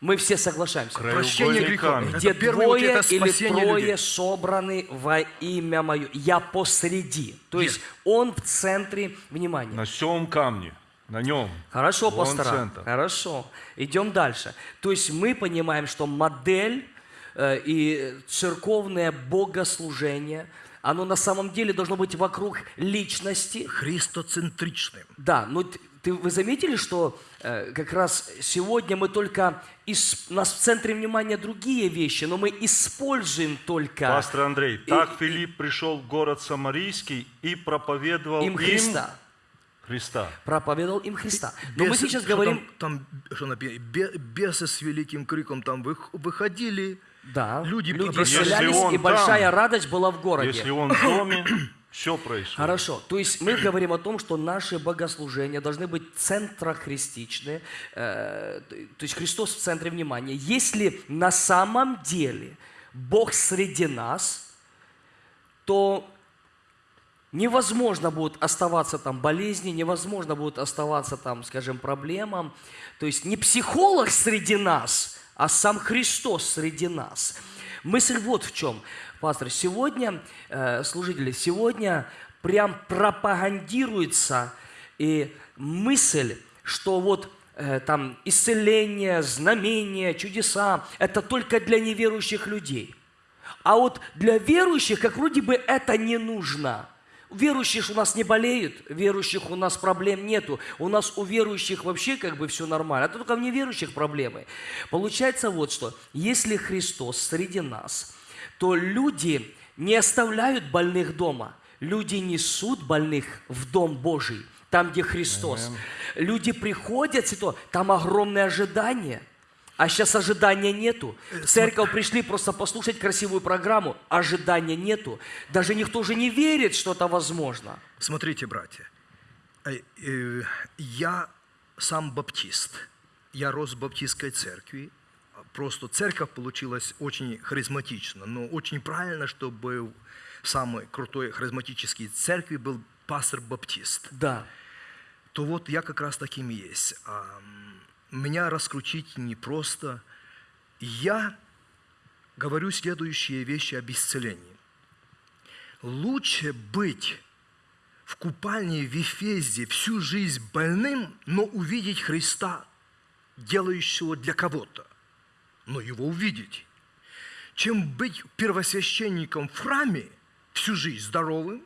Мы все соглашаемся. Прощение грехов. Где Это двое это или трое людей. собраны во имя Мое. Я посреди. То есть Yes. Он в центре внимания. На сём камне, на нем. Хорошо, пастора. Хорошо. Идем дальше. То есть мы понимаем, что модель и церковное богослужение, оно на самом деле должно быть вокруг личности. христоцентричным. Да, но ты, вы заметили, что э, как раз сегодня мы только, ис- у нас в центре внимания другие вещи, но мы используем только Пастор Андрей, так Филипп пришел в город Самарийский и проповедовал им Христа. Христа. Проповедовал им Христа. Но мы Бесы- сейчас что говорим... Там, там, что написано, бе- бесы с великим криком там вых- выходили. Да, Люди люди, он и большая там, радость была в городе. Если он в доме, все происходит. Хорошо. То есть мы говорим о том, что наши богослужения должны быть центрохристичные, э, то есть Христос в центре внимания. Если на самом деле Бог среди нас, то невозможно будет оставаться там болезни, невозможно будет оставаться там, скажем, проблемам. То есть не психолог среди нас, а сам Христос среди нас. Мысль вот в чем, пастор. Сегодня, э, служители, сегодня прям пропагандируется и мысль, что вот э, там исцеление, знамения, чудеса – это только для неверующих людей. А вот для верующих, как вроде бы это не нужно. Верующих у нас не болеют, верующих у нас проблем нету. У нас у верующих вообще как бы все нормально. А то только в неверующих проблемы. Получается вот что. Если Христос среди нас, то люди не оставляют больных дома. Люди несут больных в Дом Божий, там, где Христос. Люди приходят, там огромное ожидание. А сейчас ожидания нету. В церковь пришли просто послушать красивую программу. Ожидания нету. Даже никто же не верит, что это возможно. Смотрите, братья, э, э, я сам баптист. Я рос в баптистской церкви. Просто церковь получилась очень харизматично, но очень правильно, чтобы в самой крутой харизматической церкви был пастор-баптист. Да. то вот я как раз таким и есть. Меня раскрутить непросто. Я говорю следующие вещи об исцелении. Лучше быть в купальне в Ефезде всю жизнь больным, но увидеть Христа, делающего для кого-то, но его увидеть, чем быть первосвященником в храме всю жизнь здоровым,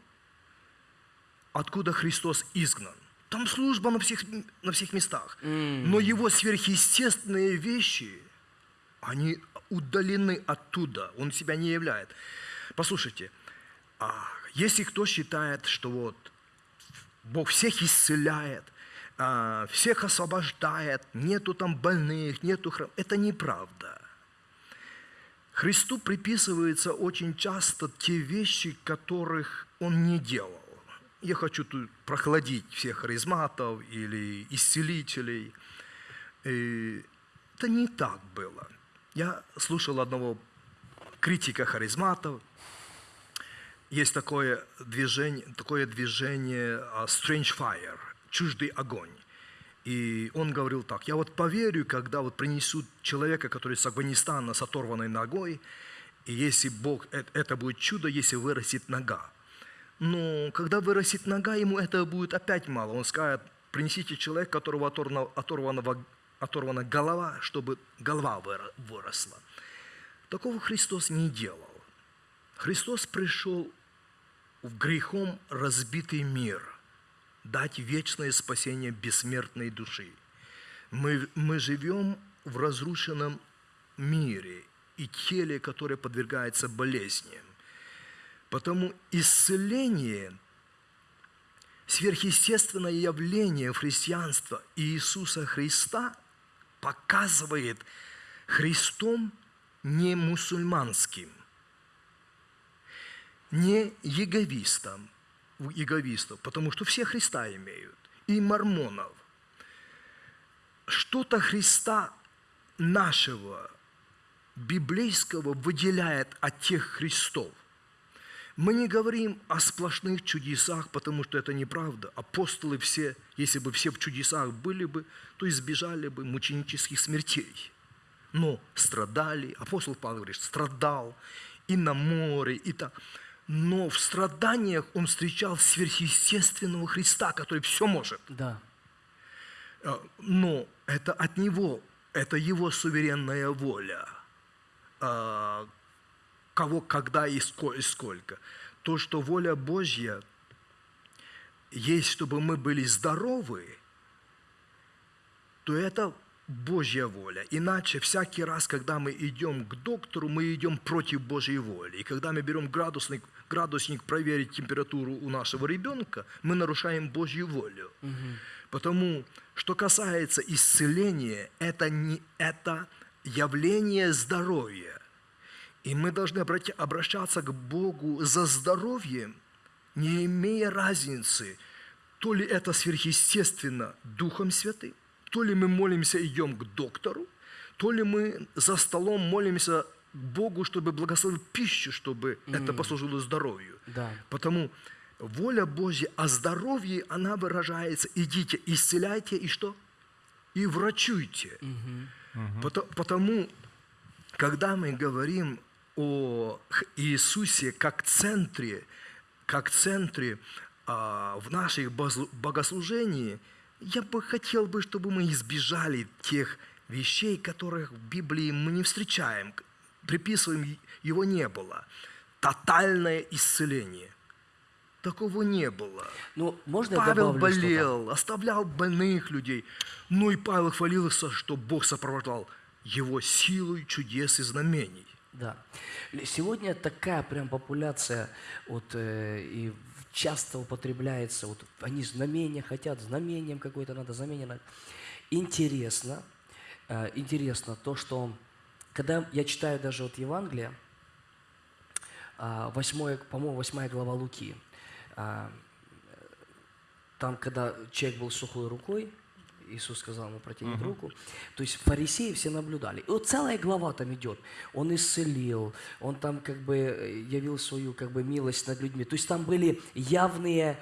откуда Христос изгнан. Там служба на всех, на всех местах. Но его сверхъестественные вещи, они удалены оттуда. Он себя не являет. Послушайте, а если кто считает, что вот Бог всех исцеляет, а, всех освобождает, нету там больных, нету храм, это неправда. Христу приписывается очень часто те вещи, которых Он не делал. Я хочу тут прохладить всех харизматов или исцелителей. Э, Это не так было. Я слушал одного критика харизматов. Есть такое движение, такое движение а, Strange Fire, чуждый огонь. И он говорил так, я вот поверю, когда вот принесут человека, который с Афганистана с оторванной ногой, и если Бог, э- это будет чудо, если вырастет нога. Но когда вырастет нога, ему этого будет опять мало. Он скажет, принесите человека, которого оторвана, оторвана, оторвана голова, чтобы голова выросла. Такого Христос не делал. Христос пришел в грехом разбитый мир, дать вечное спасение бессмертной души. Мы, мы живем в разрушенном мире и теле, которое подвергается болезням. Потому исцеление, сверхъестественное явление христианства Иисуса Христа показывает Христом не мусульманским, не яговистом, яговистов, потому что все Христа имеют, и мормонов. Что-то Христа нашего, библейского, выделяет от тех Христов. Мы не говорим о сплошных чудесах, потому что это неправда. Апостолы все, если бы все в чудесах были бы, то избежали бы мученических смертей. Но страдали, апостол Павел говорит, страдал и на море, и так. Но в страданиях он встречал сверхъестественного Христа, который все может. Да. Э, Но это от Него, это Его суверенная воля. Кого, когда и ско- и сколько. то, что воля Божья есть, чтобы мы были здоровы, то это Божья воля. Иначе всякий раз, когда мы идем к доктору, мы идем против Божьей воли. И когда мы берем градусник, градусник проверить температуру у нашего ребенка, мы нарушаем Божью волю. Потому что касается исцеления, это, не, это явление здоровья. И мы должны обращаться к Богу за здоровьем, не имея разницы, то ли это сверхъестественно Духом Святым, то ли мы молимся, идем к доктору, то ли мы за столом молимся к Богу, чтобы благословил пищу, чтобы это послужило здоровью. Да. Потому воля Божья о здоровье, она выражается, идите, исцеляйте и что? И врачуйте. Пото- Потому, когда мы говорим о Иисусе как центре, как центре а, в наших богослужении, я бы хотел бы, чтобы мы избежали тех вещей, которых в Библии мы не встречаем, приписываем, его не было. Тотальное исцеление. Такого не было. Ну, можно Павел добавлю болел, оставлял больных людей. Ну и Павел хвалился, что Бог сопровождал его силой чудес и знамений. Да. Сегодня такая прям популяция, вот, э, и часто употребляется, вот они знамения хотят, знамением какое-то надо, знамение надо. Интересно, э, интересно то, что когда я читаю даже вот Евангелие, а, восьмое, по-моему, восьмая глава Луки, а, там, когда человек был сухой рукой, Иисус сказал ему протянуть руку. То есть фарисеи все наблюдали. И вот целая глава там идет. Он исцелил, он там как бы э, явил свою как бы милость над людьми. То есть там были явные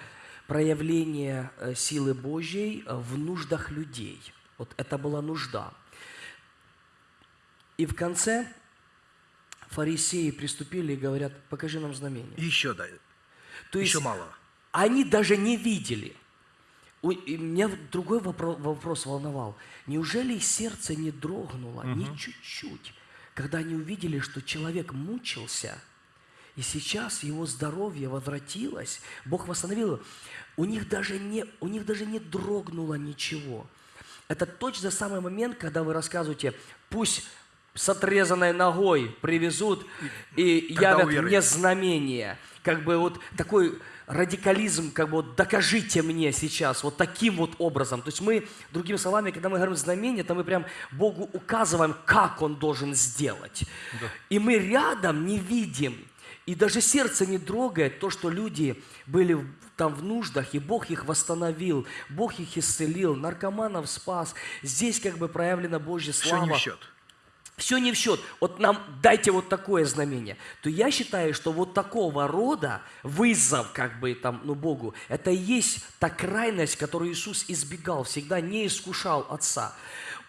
проявления э, силы Божьей э, в нуждах людей. Вот это была нужда. И в конце фарисеи приступили и говорят, покажи нам знамение. Еще да, То есть еще мало. они даже не видели. И меня другой вопро- вопрос волновал. Неужели сердце не дрогнуло ни чуть-чуть, когда они увидели, что человек мучился, и сейчас его здоровье возвратилось, Бог восстановил его. У них даже не, у них даже не дрогнуло ничего. Это точно самый момент, когда вы рассказываете, пусть с отрезанной ногой привезут и Тогда явят уверует. мне знамение. Как бы вот такой радикализм, как бы вот докажите мне сейчас вот таким вот образом. То есть мы, другими словами, когда мы говорим знамение, то мы прям Богу указываем, как Он должен сделать. И мы рядом не видим, и даже сердце не трогает то, что люди были там в нуждах, и Бог их восстановил, Бог их исцелил, наркоманов спас. Здесь как бы проявлена Божья Все слава не в счет. Все не в счет. Вот нам дайте вот такое знамение. То я считаю, что вот такого рода вызов, как бы там, ну, Богу, это и есть та крайность, которую Иисус избегал, всегда не искушал Отца.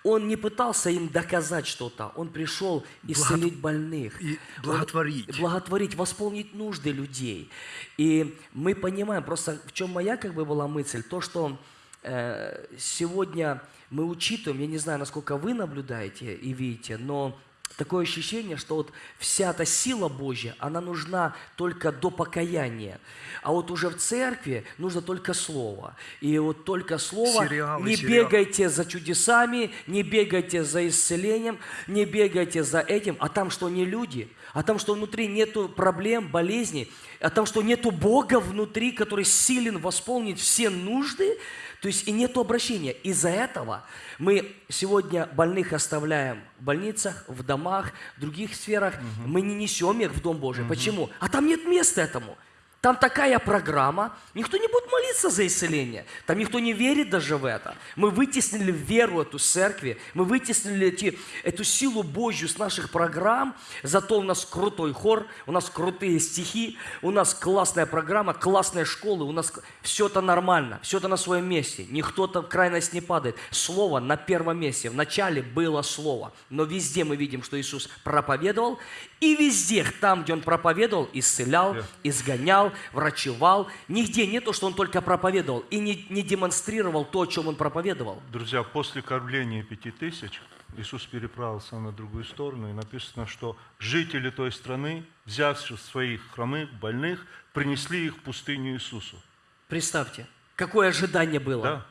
Он не пытался им доказать что-то, он пришел исцелить больных. и Он- благотворить. благотворить, восполнить нужды людей. И мы понимаем, просто в чем моя как бы была мысль, то, что э, сегодня мы учитываем, я не знаю, насколько вы наблюдаете и видите, но такое ощущение, что вот вся эта сила Божья, она нужна только до покаяния. А вот уже в церкви нужно только слово. И вот только слово, Сериалы, не сериалы. бегайте за чудесами, не бегайте за исцелением, не бегайте за этим, а там что не люди, а там что внутри нету проблем, болезней, а там что нету Бога внутри, который силен восполнить все нужды, то есть и нету обращения. Из-за этого мы сегодня больных оставляем в больницах, в домах, в других сферах. Мы не несем их в Дом Божий. Почему? А там нет места этому. Там такая программа, никто не будет молиться за исцеление. Там никто не верит даже в это. Мы вытеснили веру эту с церкви, мы вытеснили эти, эту силу Божью с наших программ, зато у нас крутой хор, у нас крутые стихи, у нас классная программа, классные школы, у нас все это нормально, все это на своем месте. Никто-то в крайность не падает. Слово на первом месте. В начале было Слово. Но везде мы видим, что Иисус проповедовал, и везде, там, где Он проповедовал, исцелял, Да. Врачевал. Нигде не то, что Он только проповедовал и не, не демонстрировал то, о чем Он проповедовал. Друзья, после кормления пяти тысяч Иисус переправился на другую сторону, и написано, что жители той страны, взявши своих хромых, больных, принесли их в пустыню Иисусу. Представьте, какое ожидание было. Да?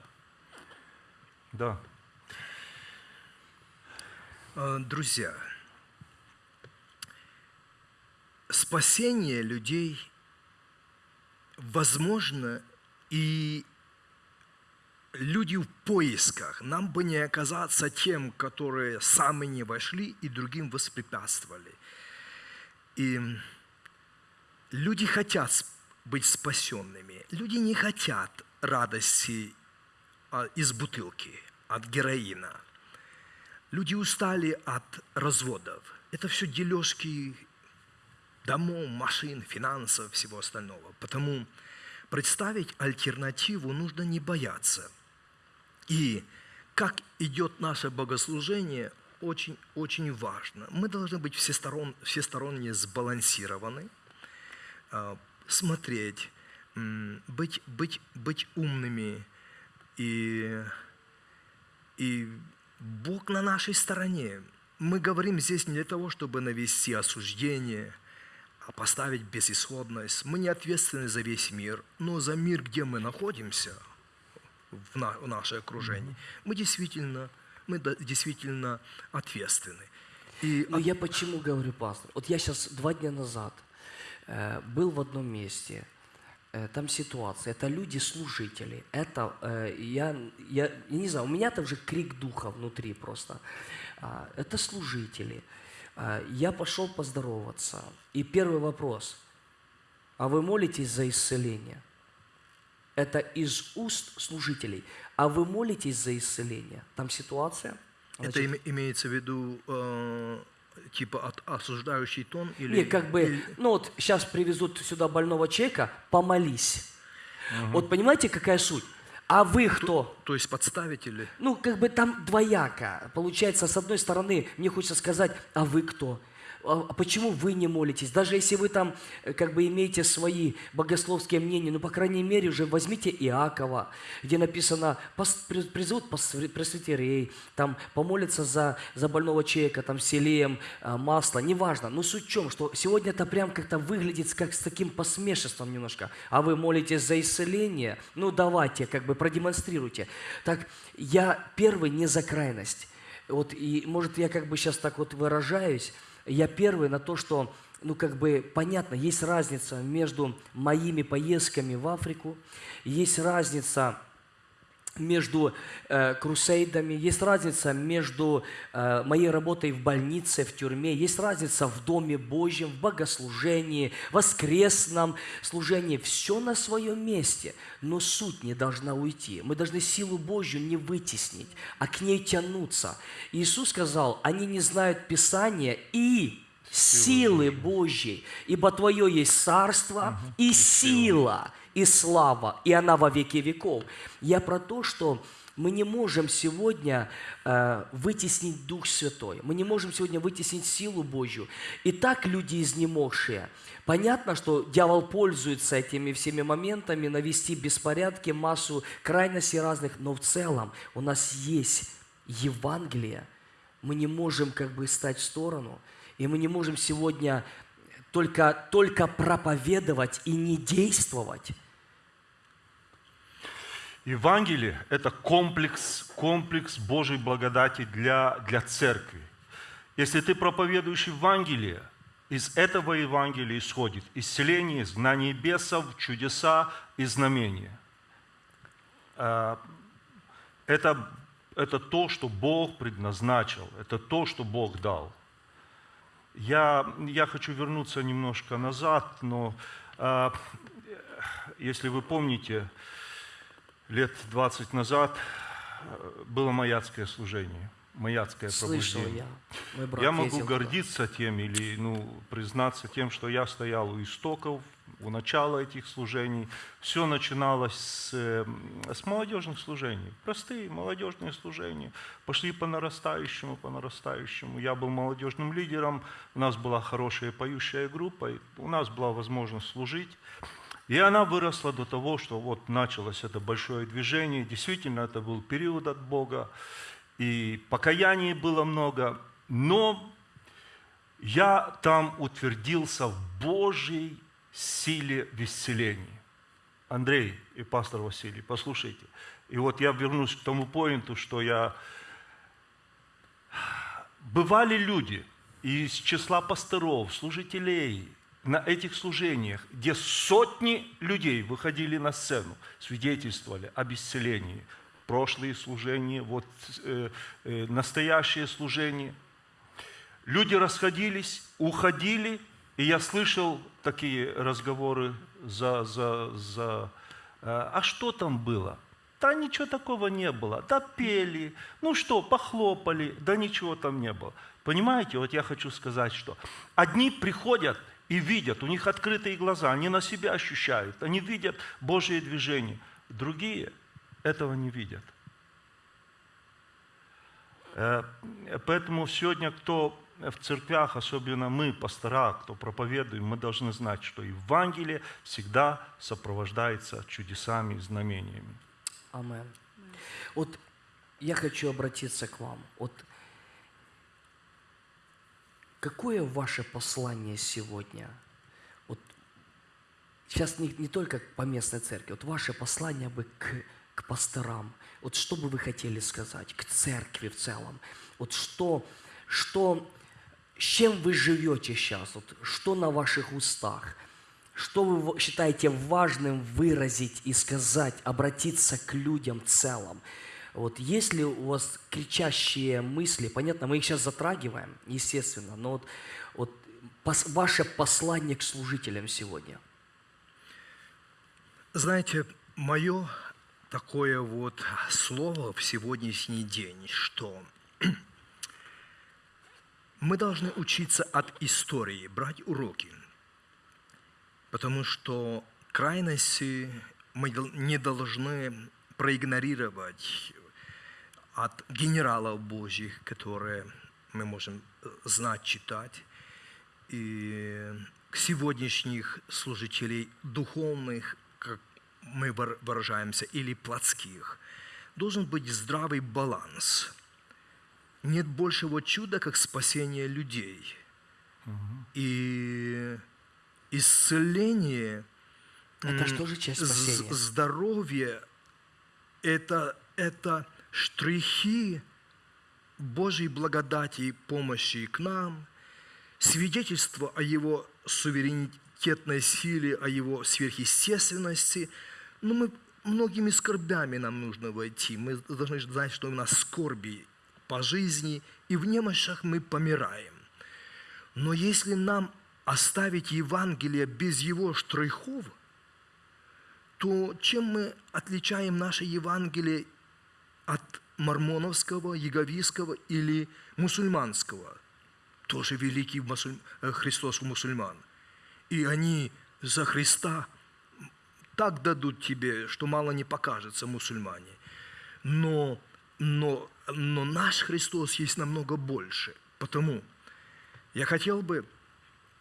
Да. Э, Друзья, спасение людей возможно и люди в поисках. Нам бы не оказаться тем, которые сами не вошли и другим воспрепятствовали. И люди хотят быть спасенными. Люди не хотят радости а, из бутылки, от героина. Люди устали от разводов. Это все дележки домов, машин, финансов, всего остального. Потому представить альтернативу нужно не бояться. И как идет наше богослужение, очень, очень важно. Мы должны быть всесторон, всесторонне сбалансированы, а, смотреть, быть, быть, быть умными. И, и Бог на нашей стороне. Мы говорим здесь не для того, чтобы навести осуждение, поставить безысходность. Мы не ответственны за весь мир, но за мир, где мы находимся, в, на- в наше окружение, мы действительно, мы действительно ответственны. И Ну, я почему говорю, пастор? Вот я сейчас два дня назад э, был в одном месте, э, там ситуация, это люди-служители, это, э, я, я, я не знаю, у меня там же крик духа внутри просто. А, это служители. А, я пошел поздороваться, и первый вопрос, а вы молитесь за исцеление? Это из уст служителей. А вы молитесь за исцеление? Там ситуация? это Значит, име- имеется в виду э, типа от- осуждающий тон или... Не, как бы, или- ну вот сейчас привезут сюда больного человека, помолись. Вот понимаете, какая суть? А вы кто? То есть подставить или... Ну, как бы там двояко. Получается, с одной стороны, мне хочется сказать, а вы кто? А а почему вы не молитесь? Даже если вы там э, как бы имеете свои богословские мнения, ну, по крайней мере, уже возьмите Иакова, где написано, «Пос- при- призовут пресвитерей, там помолятся за, за больного человека, там, селеем, а, масло, неважно. Но суть в чем, что сегодня это прям как-то выглядит как с таким посмешеством немножко. А вы молитесь за исцеление? Ну, давайте, как бы продемонстрируйте. Так, я первый не за крайность. Вот, и, может, я как бы сейчас так вот выражаюсь, я первый на то, что, ну, как бы, понятно, есть разница между моими поездками в Африку, есть разница между э, крусейдами, есть разница между э, моей работой в больнице, в тюрьме, есть разница в Доме Божьем, в богослужении, воскресном служении. Все на своем месте, но суть не должна уйти. Мы должны силу Божью не вытеснить, а к ней тянуться. Иисус сказал, они не знают Писания и силы Божьей, ибо Твое есть царство и сила, и слава, и она во веки веков. Я про то, что мы не можем сегодня э, вытеснить Дух Святой, мы не можем сегодня вытеснить силу Божью. И так люди изнемогшие. Понятно, что дьявол пользуется этими всеми моментами, навести беспорядки, массу крайностей разных, но в целом у нас есть Евангелие, мы не можем как бы стать в сторону, и мы не можем сегодня только, только проповедовать и не действовать. Евангелие – это комплекс, комплекс Божьей благодати для, для церкви. Если ты проповедуешь Евангелие, из этого Евангелия исходит исцеление, изгнание бесов, чудеса и знамения. А, Это, это то, что Бог предназначил, это то, что Бог дал. Я, я хочу вернуться немножко назад, но а, если вы помните, лет 20 назад э, было маяцкое служение, маяцкое Слышал пробуждение. я. Я могу ездил туда. гордиться тем или ну, признаться тем, что я стоял у истоков, у начала этих служений. Все начиналось с, э, с молодежных служений. Простые молодежные служения. Пошли по нарастающему, по нарастающему. Я был молодежным лидером, у нас была хорошая поющая группа, у нас была возможность служить. И она выросла до того, что вот началось это большое движение. Действительно, это был период от Бога. и покаяний было много, но я там утвердился в Божьей силе в исцелении. Андрей и пастор Василий, послушайте. И вот я вернусь к тому поинту, что я... Бывали люди из числа пасторов, служителей на этих служениях, где сотни людей выходили на сцену, свидетельствовали об исцелении. Прошлые служения, вот э, э, настоящее служение. Люди расходились, уходили, и я слышал такие разговоры за, за, за э, а что там было? Да ничего такого не было. Да пели, ну что, похлопали, да ничего там не было. Понимаете, вот я хочу сказать, что одни приходят и видят, у них открытые глаза, они на себя ощущают, они видят Божие движение. Другие этого не видят. Э, поэтому сегодня, кто в церквях, особенно мы, пастора, кто проповедуем, мы должны знать, что Евангелие всегда сопровождается чудесами и знамениями. Амен. Вот я хочу обратиться к вам. Вот какое ваше послание сегодня? Вот сейчас не, не только по местной церкви, вот ваше послание бы к, к пасторам. Вот что бы вы хотели сказать к церкви в целом? Вот что, что, с чем вы живете сейчас? Вот что на ваших устах? Что вы считаете важным выразить и сказать, обратиться к людям в целом? Вот есть ли у вас кричащие мысли? Понятно, мы их сейчас затрагиваем, естественно, но вот, вот пос, ваше послание к служителям сегодня. Знаете, мое такое вот слово в сегодняшний день, что мы должны учиться от истории, брать уроки – потому что крайности мы не должны проигнорировать от генералов Божьих, которые мы можем э, знать, читать, и к сегодняшних служителей духовных, как мы выражаемся, или плотских, должен быть здравый баланс. Нет большего чуда, как спасение людей. Угу. И исцеление, это что же часть спасения? здоровье – это, это штрихи Божьей благодати и помощи к нам, свидетельство о Его суверенитетной силе, о Его сверхъестественности. Но мы многими скорбями нам нужно войти. Мы должны знать, что у нас скорби по жизни, и в немощах мы помираем. Но если нам оставить Евангелие без его штрихов, то чем мы отличаем наше Евангелие от мормоновского, яговийского или мусульманского? Тоже великий мусуль... Э, Христос мусульман. И они за Христа так дадут тебе, что мало не покажется мусульмане. Но, но, но наш Христос есть намного больше. Потому я хотел бы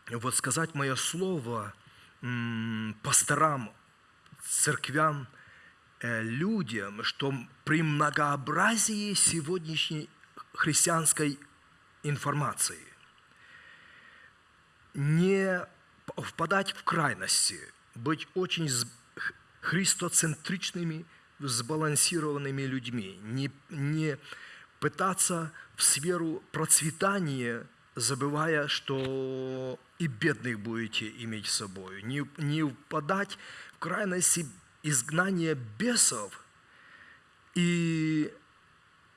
вот сказать мое слово пасторам, церквям, людям, что при многообразии сегодняшней христианской информации не впадать в крайности, быть очень христоцентричными, сбалансированными людьми, не, не пытаться в сферу процветания забывая, что и бедных будете иметь с собой. Не, не упадать в крайности изгнания бесов. И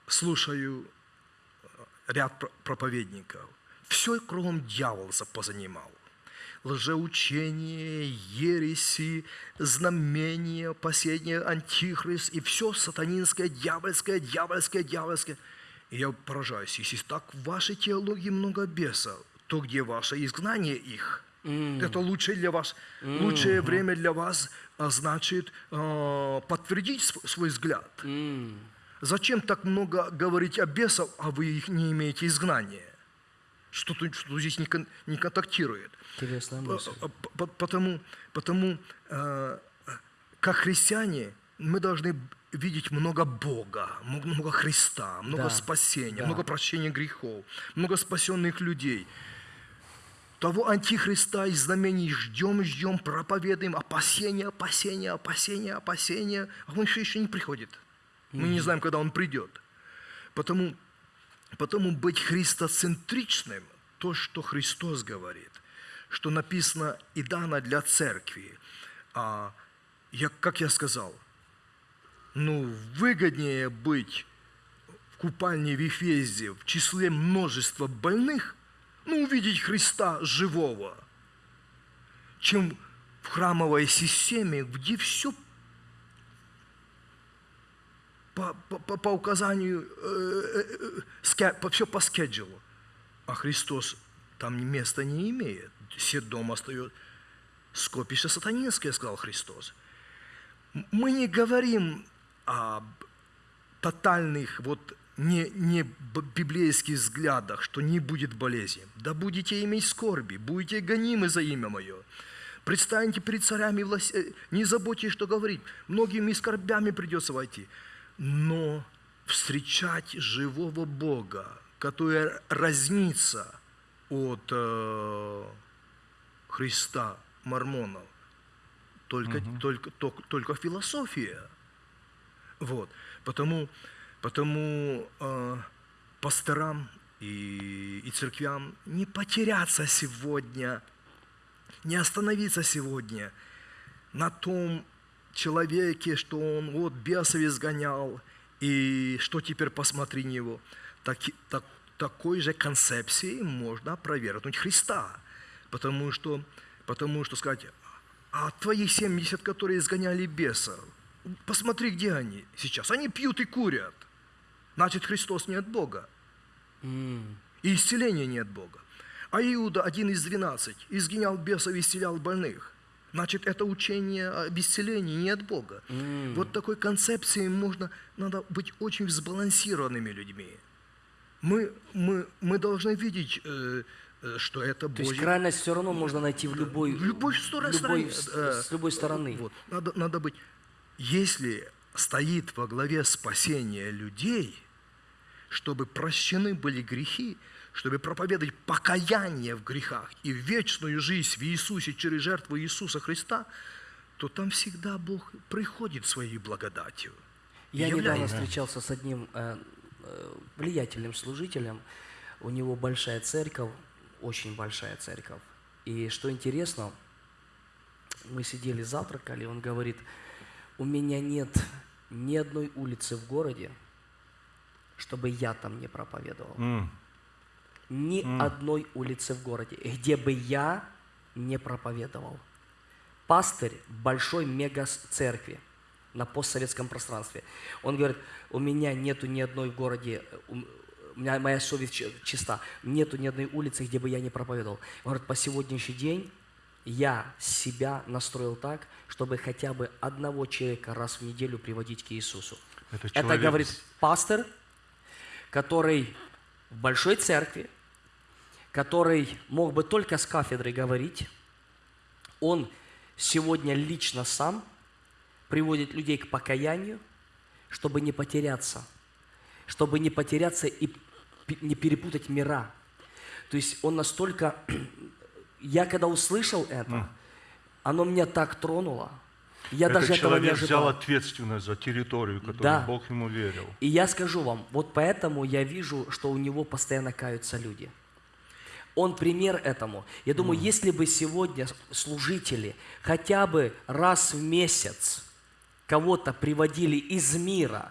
слушаю ряд проповедников. Все кругом дьявол позанимал. Лжеучение, ереси, знамения, последний антихрист и все сатанинское, дьявольское, дьявольское, дьявольское – и я поражаюсь, если так в вашей теологии много бесов, то где ваше изгнание их? Mm. Это лучшее для вас, mm. лучшее время для вас, а значит, э, подтвердить свой взгляд. Mm. Зачем так много говорить о бесах, а вы их не имеете изгнания? Что-то что здесь не, кон, не контактирует. Интересная мысль. Потому, потому э, как христиане мы должны видеть много Бога, много Христа, много Да, спасения, да. много прощения грехов, много спасенных людей. Того антихриста из знамений ждем, ждем, проповедуем, опасения, опасения, опасения, опасения, а он еще, еще не приходит. Мы не знаем, когда он придет. Потому, потому быть христоцентричным, то, что Христос говорит, что написано и дано для церкви. А я, как я сказал, ну, выгоднее быть в купальне в Ефезе в числе множества больных, ну, увидеть Христа живого, чем в храмовой системе, где все по, по- по- по указанию, все по скеджулу. А Христос там места не имеет. Все дом остается. Скопище сатанинское, сказал Христос. Мы не говорим об тотальных, вот не, не библейских взглядах, что не будет болезни. Да будете иметь скорби, будете гонимы за имя Мое. Предстаньте перед царями, и власть- э, не заботьтесь, что говорить. Многими скорбями придется войти. Но встречать живого Бога, который разнится от э, Христа, мормонов, только, только, только, только философия. Вот. Потому, потому э, пасторам и, и церквям не потеряться сегодня, не остановиться сегодня на том человеке, что он вот бесов изгонял, и что теперь посмотри на него. Так, так, такой же концепцией можно опровергнуть Христа. Потому что, потому что сказать, а твои 70, которые изгоняли бесов, посмотри, где они сейчас. Они пьют и курят. Значит, Христос не от Бога. И исцеления не от Бога. А Иуда, один из двенадцать, изгонял бесов и исцелял больных. Значит, это учение об исцелении не от Бога. Вот такой концепции можно, надо быть очень сбалансированными людьми. Мы, мы, мы должны видеть, э, э, что это То есть Божье. крайность все равно можно найти в любой, В любой стороне, в любой- стороне, с, с любой стороны. Вот, надо, надо быть. Если стоит во главе спасения людей, чтобы прощены были грехи, чтобы проповедовать покаяние в грехах и вечную жизнь в Иисусе через жертву Иисуса Христа, то там всегда Бог приходит своей благодатью. Я недавно является. встречался с одним э, э, влиятельным служителем. У него большая церковь, очень большая церковь. И что интересно, мы сидели, завтракали, он говорит, у меня нет ни одной улицы в городе, чтобы я там не проповедовал. М. Ни одной улицы в городе, где бы я не проповедовал. Пастырь большой мега-церкви на постсоветском пространстве. Он говорит, у меня нету ни одной в городе, э, у меня моя совесть чи- чиста, нету ни одной улицы, где бы я не проповедовал. Он говорит, по сегодняшний день я себя настроил так, чтобы хотя бы одного человека раз в неделю приводить к Иисусу. Это Это человек говорит с- пастор, который в большой церкви, который мог бы только с кафедры говорить, он сегодня лично сам приводит людей к покаянию, чтобы не потеряться, чтобы не потеряться и не перепутать мира. То есть он настолько... Я когда услышал это, оно меня так тронуло. Я Этот даже этого не человек взял ожидал. ответственность за территорию, которую Да. Бог ему верил. И я скажу вам, вот поэтому я вижу, что у него постоянно каются люди. Он пример этому. Я думаю, если бы сегодня служители хотя бы раз в месяц кого-то приводили из мира,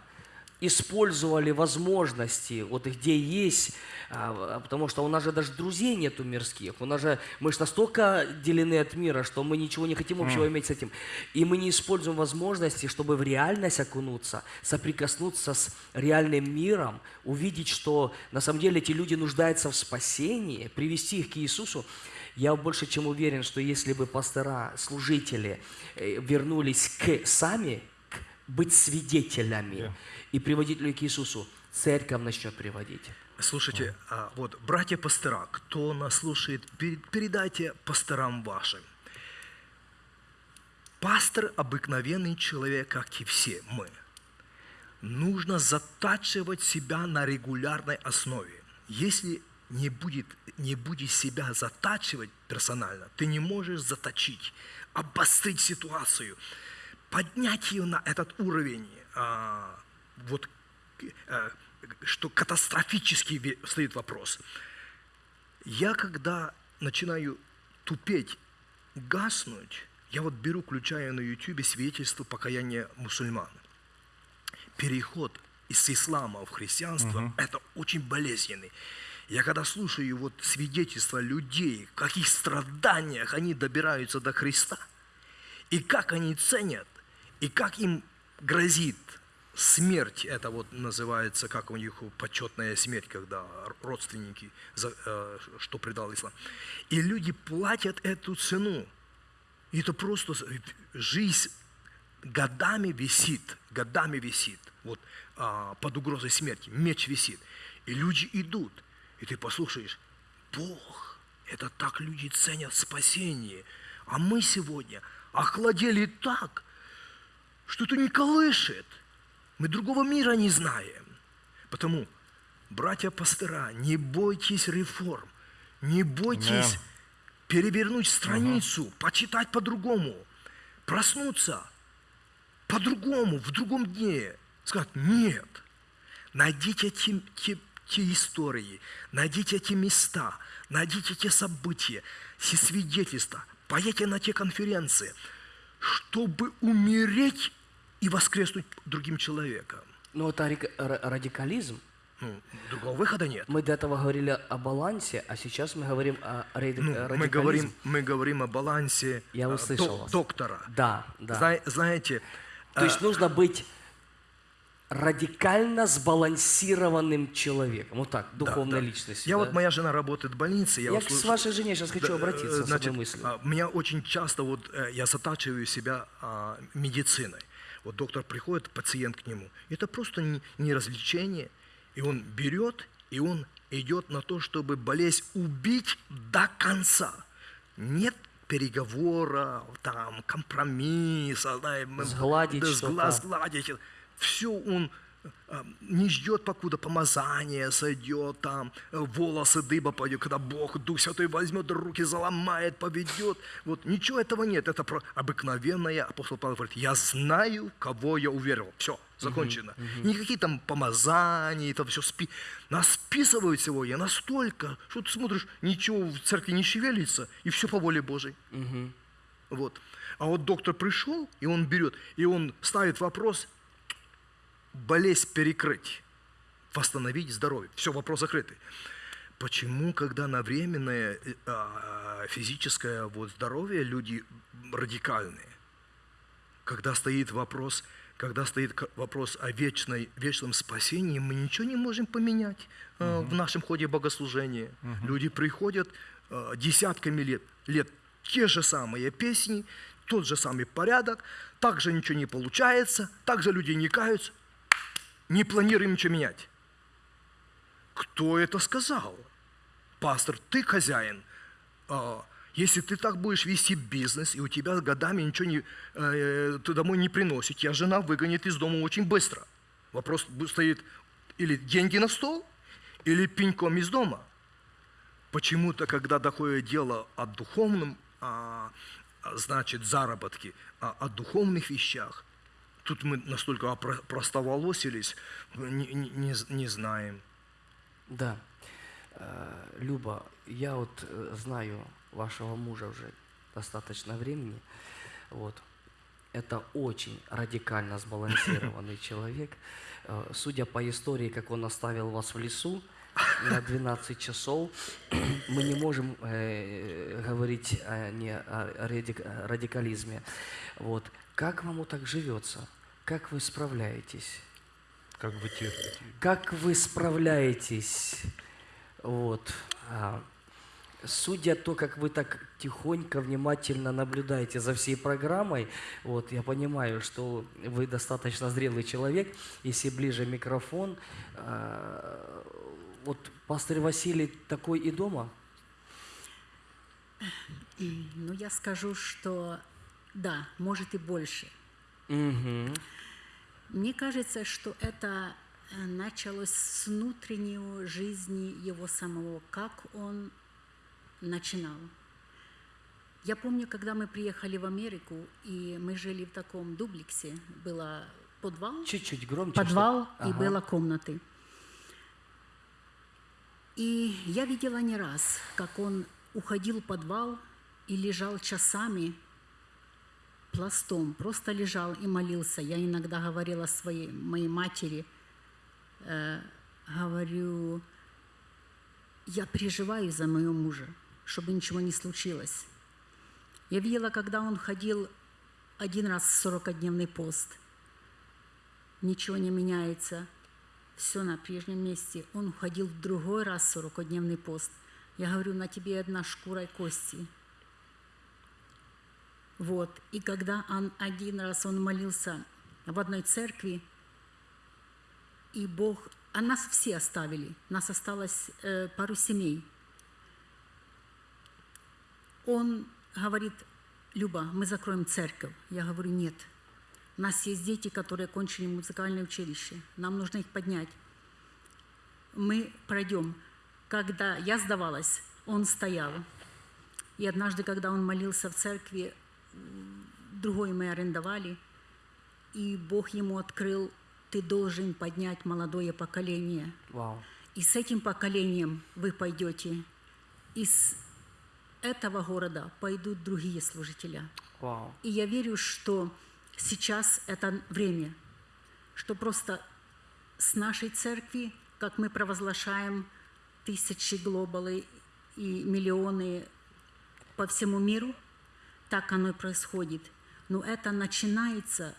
использовали возможности, вот где есть, а, потому что у нас же даже друзей нету мирских, у нас же, мы же настолько отделены от мира, что мы ничего не хотим общего иметь с этим. И мы не используем возможности, чтобы в реальность окунуться, соприкоснуться с реальным миром, увидеть, что на самом деле эти люди нуждаются в спасении, привести их к Иисусу. Я больше чем уверен, что если бы пастора, служители э, вернулись к сами к быть свидетелями Да. И приводить людей к Иисусу, церковь начнет приводить. Слушайте, а вот, братья пастора, кто нас слушает, пер- передайте пасторам вашим. Пастор – обыкновенный человек, как и все мы. нужно затачивать себя на регулярной основе. Если не будет, не будешь себя затачивать персонально, ты не можешь заточить, обострить ситуацию, поднять ее на этот уровень, а, вот, а, что катастрофически стоит вопрос. Я когда начинаю тупеть, гаснуть, я вот беру, включаю на YouTube свидетельство покаяния мусульман. Переход из ислама в христианство – это очень болезненный. Я когда слушаю вот свидетельства людей, в каких страданиях они добираются до Христа, и как они ценят, и как им грозит смерть, это вот называется, как у них почетная смерть, когда родственники, э, что предал ислам. И люди платят эту цену. И это просто с- жизнь годами висит, годами висит, вот а, под угрозой смерти, меч висит. И люди идут, и ты послушаешь, Бог, это так люди ценят спасение. А мы сегодня охладели так, что это не колышет. Мы другого мира не знаем. Потому, братья пастора, не бойтесь реформ, не бойтесь Аминь. перевернуть страницу, почитать по-другому, проснуться по-другому, в другом дне. Сказать, нет, найдите те, те- те истории, найдите те места, найдите те события, все свидетельства, поедьте на те конференции, чтобы умереть и воскреснуть другим человеком. Но это рик- ра- радикализм. Ну, другого выхода нет. Мы до этого говорили о балансе, а сейчас мы говорим о ради- Ну, радикализме. мы, говорим, мы говорим о балансе Я э, услышал док- вас. доктора. Да, да. Зна- знаете, То есть нужно быть радикально сбалансированным человеком. Вот так, духовной да. личностью. Я да? вот, моя жена работает в больнице. Я, Я вот к- вашей жене сейчас хочу Да, обратиться э, с значит, одной мыслью. а, Меня очень часто вот э, я затачиваю себя а, медициной. Вот доктор приходит, пациент к нему. Это просто не, не развлечение. И он берет, и он идет на то, чтобы болезнь убить до конца. Нет переговора, там, компромисса, знаем, Сгладить да, сгладить. Все он не ждет, покуда помазание сойдет, там, э, волосы дыба пойдет, когда Бог, Дух Святой возьмет, руки заломает, поведет. Вот ничего этого нет. Это про обыкновенное, апостол Павел говорит, я знаю, кого я уверовал. Все, закончено. Никакие там помазания, это все спи... Нас списывают сегодня настолько, что ты смотришь, ничего в церкви не шевелится, и все по воле Божьей. Вот. А вот доктор пришел, и он берет, и он ставит вопрос, болезнь перекрыть, восстановить здоровье. Все, вопрос закрытый. Почему, когда на временное э, а, физическое вот, здоровье люди радикальные? Когда стоит вопрос, когда стоит вопрос о вечной, вечном спасении, мы ничего не можем поменять э, в нашем ходе богослужения. Люди приходят э, десятками лет, лет те же самые песни, тот же самый порядок, также ничего не получается, также люди не каются, не планируем ничего менять. Кто это сказал? Пастор, ты хозяин. А, Если ты так будешь вести бизнес, и у тебя годами ничего не, э, ты домой не приносит, тебя жена выгонит из дома очень быстро. Вопрос стоит или деньги на стол, или пеньком из дома. Почему-то, когда доходит дело о духовном, а, значит, заработке, а, о духовных вещах, тут мы настолько простоволосились, не, не- не знаем. Да. Э, Люба, я вот э, знаю вашего мужа уже достаточно времени. Вот. Это очень радикально сбалансированный человек. Э, Судя по истории, как он оставил вас в лесу на 12 часов, мы не можем э, говорить о, не о радикализме. Вот. Как вам так живется? Как вы справляетесь? Как вы терпите? Как вы справляетесь? Вот. а, Судя то, как вы так тихонько, внимательно наблюдаете за всей программой, вот, я понимаю, что вы достаточно зрелый человек. Если ближе микрофон, а, вот пастор Василий такой и дома? Ну, я скажу, что да, может и больше. Мгм. Мне кажется, что это э, началось с внутренней жизни его самого, как он начинал. Я помню, когда мы приехали в Америку, и мы жили в таком дуплексе, было подвал, Чуть-чуть громче. подвал чтоб- и Ага. было комнаты. И я видела не раз, как он уходил в подвал и лежал часами пластом, просто лежал и молился. Я иногда говорила своей моей матери, э, говорю, я переживаю за моего мужа, чтобы ничего не случилось. Я видела, когда он ходил один раз в 40-дневный пост, ничего не меняется, все на прежнем месте. Он уходил в другой раз в 40-дневный пост. Я говорю, на тебе одна шкура и кости. Вот. И когда он один раз он молился в одной церкви, и Бог, а нас все оставили, нас осталось э, пару семей. Он говорит, Люба, мы закроем церковь. Я говорю, нет. У нас есть дети, которые кончили музыкальное училище. Нам нужно их поднять. Мы пройдем. Когда я сдавалась, он стоял. И однажды, когда он молился в церкви, другой мы арендовали, и Бог ему открыл, ты должен поднять молодое поколение. Вау. И с этим поколением вы пойдете. Из этого города пойдут другие служители. Вау. И я верю, что сейчас это время, что просто с нашей церкви, как мы провозглашаем тысячи глобалы и миллионы по всему миру, так оно и происходит. Но это начинается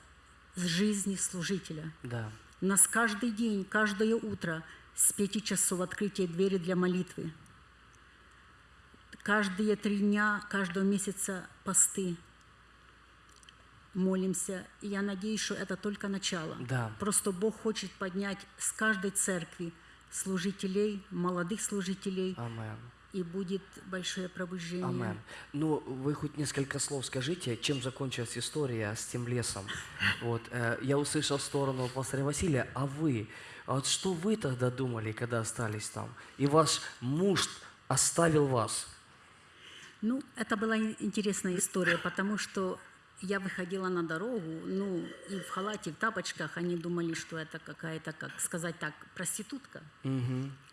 с жизни служителя. Да. У нас каждый день, каждое утро с пяти часов открытие двери для молитвы. Каждые три дня, каждого месяца посты. Молимся. И я надеюсь, что это только начало. Да. Просто Бог хочет поднять с каждой церкви служителей, молодых служителей, Амен. И будет большое пробуждение. Амен. Ну, вы хоть несколько слов скажите, чем закончилась история с тем лесом. Вот, э, я услышал сторону пастора Василия, а вы, а вот что вы тогда думали, когда остались там? И ваш муж оставил вас. Ну, это была ин- интересная история, потому что я выходила на дорогу, ну, и в халате, в тапочках, они думали, что это какая-то, как сказать так, проститутка.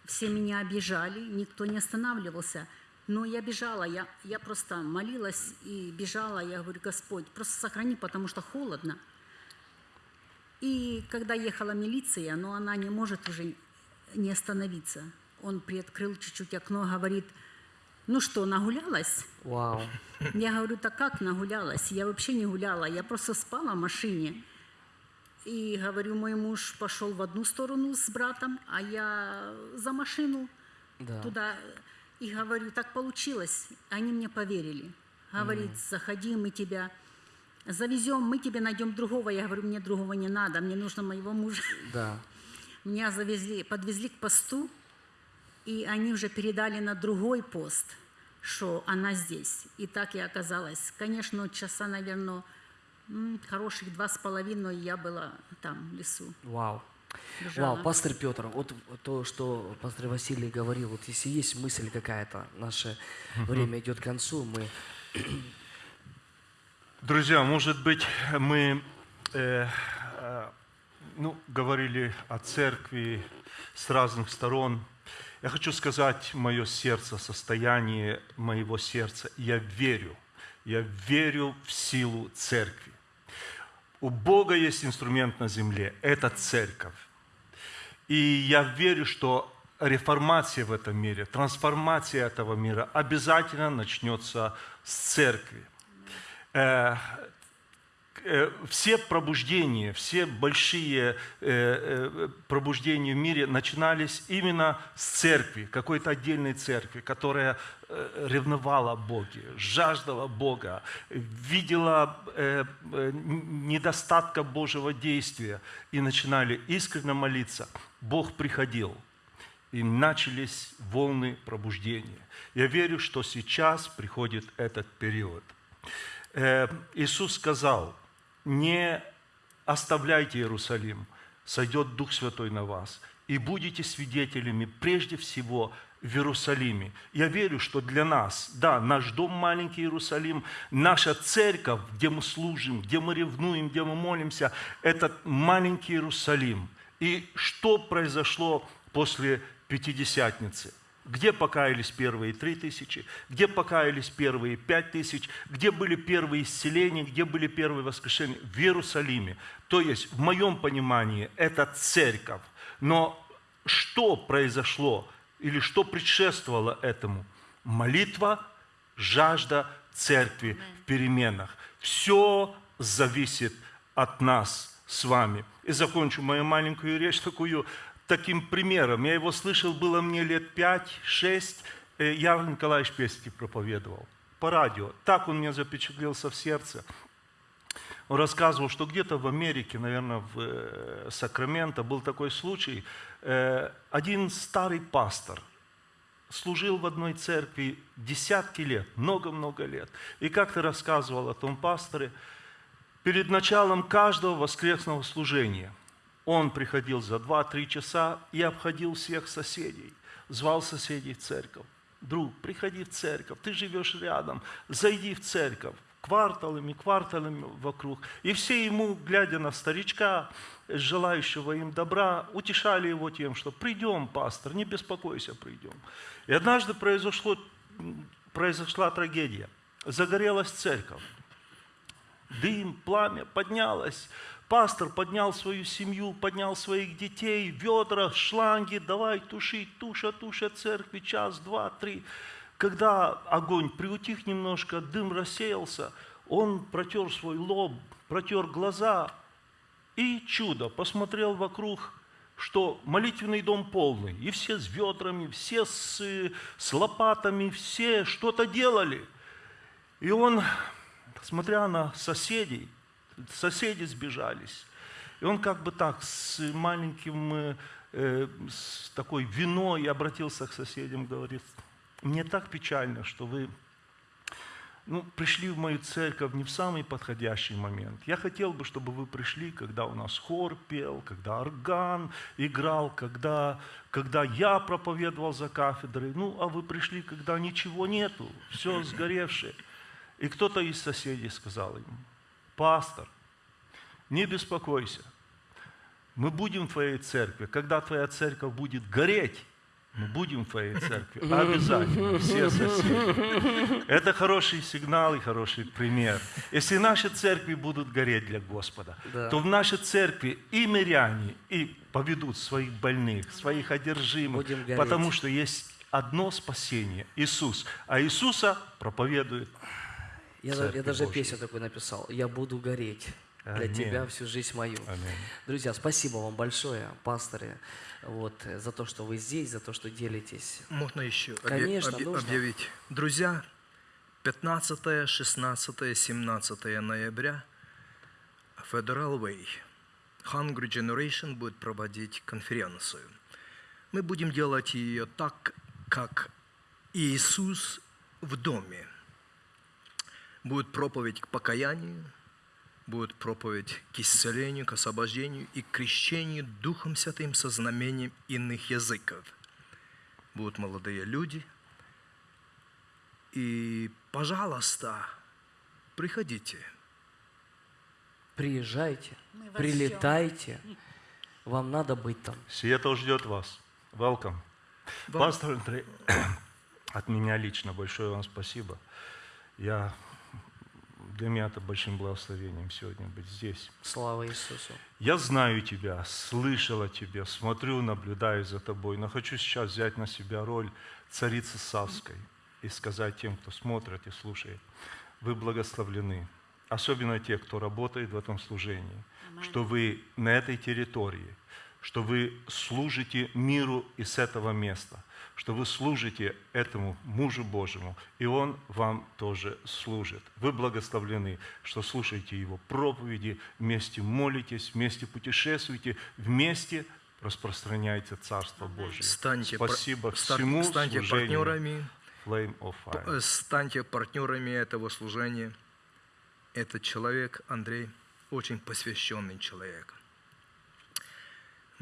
Все меня обижали, никто не останавливался. Но я бежала, я, я просто молилась и бежала. Я говорю, Господь, просто сохрани, потому что холодно. И когда ехала милиция, но она не может уже не остановиться. Он приоткрыл чуть-чуть окно, говорит, ну что, нагулялась? Вау. Я говорю, так как нагулялась? Я вообще не гуляла, я просто спала в машине. И говорю, мой муж пошел в одну сторону с братом, а я за машину Да. туда. И говорю, так получилось. Они мне поверили. Говорит, заходи, мы тебя завезем, мы тебе найдем другого. Я говорю, мне другого не надо, мне нужно моего мужа. Да. Меня завезли, подвезли к посту, и они уже передали на другой пост, что она здесь. И так я оказалась. Конечно, часа, наверное, хороших два с половиной я была там, в лесу. Вау. Бежала. Вау, пастор Петр, вот то, что пастор Василий говорил, вот если есть мысль какая-то, наше время идет к концу, мы Друзья, может быть, мы э, э, ну, говорили о церкви с разных сторон. Я хочу сказать мое сердце, состояние моего сердца. Я верю, я верю в силу церкви. У Бога есть инструмент на земле – это церковь. И я верю, что реформация в этом мире, трансформация этого мира обязательно начнется с церкви. Э, все пробуждения, все большие э, э, пробуждения в мире начинались именно с церкви, какой-то отдельной церкви, которая ревновала Боге, жаждала Бога, видела недостатка Божьего действия и начинали искренне молиться. Бог приходил, и начались волны пробуждения. Я верю, что сейчас приходит этот период. Иисус сказал, не оставляйте Иерусалим, сойдет Дух Святой на вас, и будете свидетелями прежде всего в Иерусалиме. Я верю, что для нас, да, наш дом маленький Иерусалим, наша церковь, где мы служим, где мы ревнуем, где мы молимся, это маленький Иерусалим. И что произошло после Пятидесятницы? Где покаялись первые три тысячи? Где покаялись первые пять тысяч? Где были первые исцеления? Где были первые воскрешения? В Иерусалиме. То есть, в моем понимании, это церковь. Но что произошло или что предшествовало этому? Молитва, жажда церкви в переменах. Все зависит от нас с вами. И закончу мою маленькую речь такую таким примером. Я его слышал, было мне лет пять-шесть. Э, Ярл Николаевич Пестик проповедовал по радио. Так он мне запечатлелся в сердце. Он рассказывал, что где-то в Америке, наверное, в э, Сакраменто был такой случай. Э, один старый пастор служил в одной церкви десятки лет, много-много лет. И как-то рассказывал о том пасторе, перед началом каждого воскресного служения – он приходил за 2-3 часа и обходил всех соседей, звал соседей в церковь. Друг, приходи в церковь, ты живешь рядом, зайди в церковь кварталами, кварталами вокруг. И все ему, глядя на старичка, желающего им добра, утешали его тем, что придем, пастор, не беспокойся, придем. И однажды произошло, произошла трагедия. Загорелась церковь. Дым, пламя поднялось. Пастор поднял свою семью, поднял своих детей, ведра, шланги, давай тушить, туша, туша церкви, час, два, три. Когда огонь приутих немножко, дым рассеялся, он протер свой лоб, протер глаза и чудо, посмотрел вокруг, что молитвенный дом полный, и все с ведрами, все с, с лопатами, все что-то делали. И он, смотря на соседей, соседи сбежались. И он как бы так с маленьким, э, э, с такой виной обратился к соседям, говорит, мне так печально, что вы ну, пришли в мою церковь не в самый подходящий момент. Я хотел бы, чтобы вы пришли, когда у нас хор пел, когда орган играл, когда, когда я проповедовал за кафедрой. Ну, а вы пришли, когда ничего нету, все сгоревшее. И кто-то из соседей сказал ему, пастор, не беспокойся, мы будем в твоей церкви. Когда твоя церковь будет гореть, мы будем в твоей церкви. Обязательно. Все соседи. Это хороший сигнал и хороший пример. Если наши церкви будут гореть для Господа, Да. то в нашей церкви и миряне, и поведут своих больных, своих одержимых, потому что есть одно спасение – Иисус. А Иисуса проповедует Я, я даже Божьей. песню такую написал. Я буду гореть для Аминь. тебя всю жизнь мою. Аминь. Друзья, спасибо вам большое, пасторы, вот, за то, что вы здесь, за то, что делитесь. Можно еще Конечно, объ- нужно. объявить? Друзья, 15, 16, 17 ноября Federal Way Hungry Generation будет проводить конференцию. Мы будем делать ее так, как Иисус в доме. Будет проповедь к покаянию, будет проповедь к исцелению, к освобождению и к крещению Духом Святым со знамением иных языков. Будут молодые люди. И, пожалуйста, приходите. Приезжайте, прилетайте. Вам надо быть там. Сиэтл ждет вас. Welcome. Вам- Пастор Андрей, от меня лично большое вам спасибо. Я, для меня это большим благословением сегодня быть здесь. Слава Иисусу. Я знаю тебя, слышал о тебе, смотрю, наблюдаю за тобой, но хочу сейчас взять на себя роль царицы Савской и сказать тем, кто смотрит и слушает, вы благословлены, особенно те, кто работает в этом служении, что вы на этой территории, что вы служите миру из этого места, что вы служите этому мужу Божьему, и он вам тоже служит. Вы благословлены, что слушаете его проповеди, вместе молитесь, вместе путешествуете, вместе распространяйте Царство Божие. Станьте, пар- Спасибо ста- всему станьте служению партнерами, Flame of Fire. э, станьте партнерами этого служения. Этот человек, Андрей, очень посвященный человек.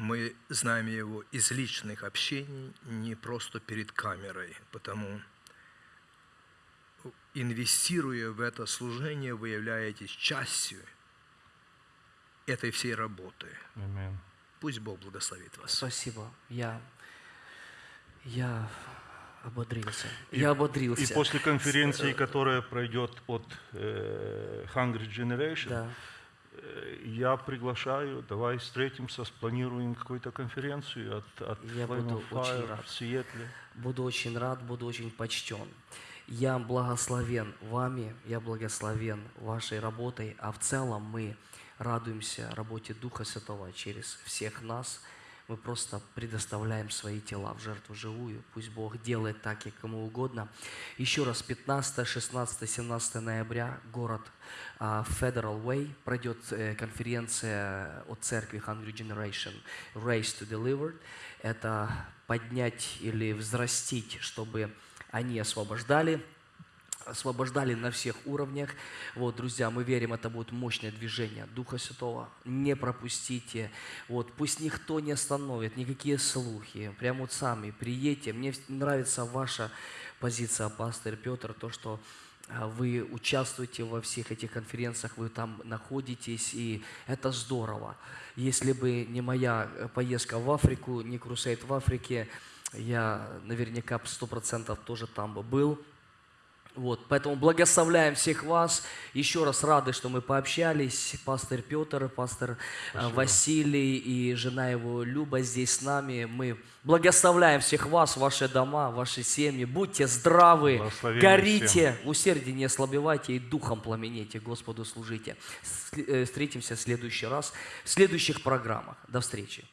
Мы знаем его из личных общений, не просто перед камерой, потому инвестируя в это служение, вы являетесь частью этой всей работы. Аминь. Пусть Бог благословит вас. Спасибо. Я, я ободрился. И- я ободрился. И после конференции, которая пройдет от э, Hungry Generation, Да. Э, я приглашаю, давай встретимся, спланируем какую-то конференцию от, от Я буду очень рад. в Сиэтле. Буду очень рад, буду очень почтен. Я благословен вами, я благословен вашей работой, а в целом мы радуемся работе Духа Святого через всех нас. Мы просто предоставляем свои тела в жертву живую. Пусть Бог делает так, как ему угодно. Еще раз, 15, 16, 17 ноября, город Federal Way, пройдет э, конференция от церкви Hungry Generation Race to Delivered. Это поднять или взрастить, чтобы они освобождали, освобождали на всех уровнях. Вот, друзья, мы верим, это будет мощное движение Духа Святого. Не пропустите. Вот, пусть никто не остановит, никакие слухи. Прямо вот сами приедьте. Мне нравится ваша позиция, пастор Петр, то, что а, вы участвуете во всех этих конференциях, вы там находитесь, и это здорово. Если бы не моя э, поездка в Африку, не крусейд в Африке, я наверняка сто процентов тоже там бы был. Вот, поэтому благословляем всех вас. Еще раз рады, что мы пообщались. Пастор Петр, пастор э, Василий и жена его Люба здесь с нами. Мы благословляем всех вас, ваши дома, ваши семьи. Будьте здравы, горите, усердие не ослабевайте и духом пламенейте, Господу служите. Э, Встретимся в следующий раз в следующих программах. До встречи.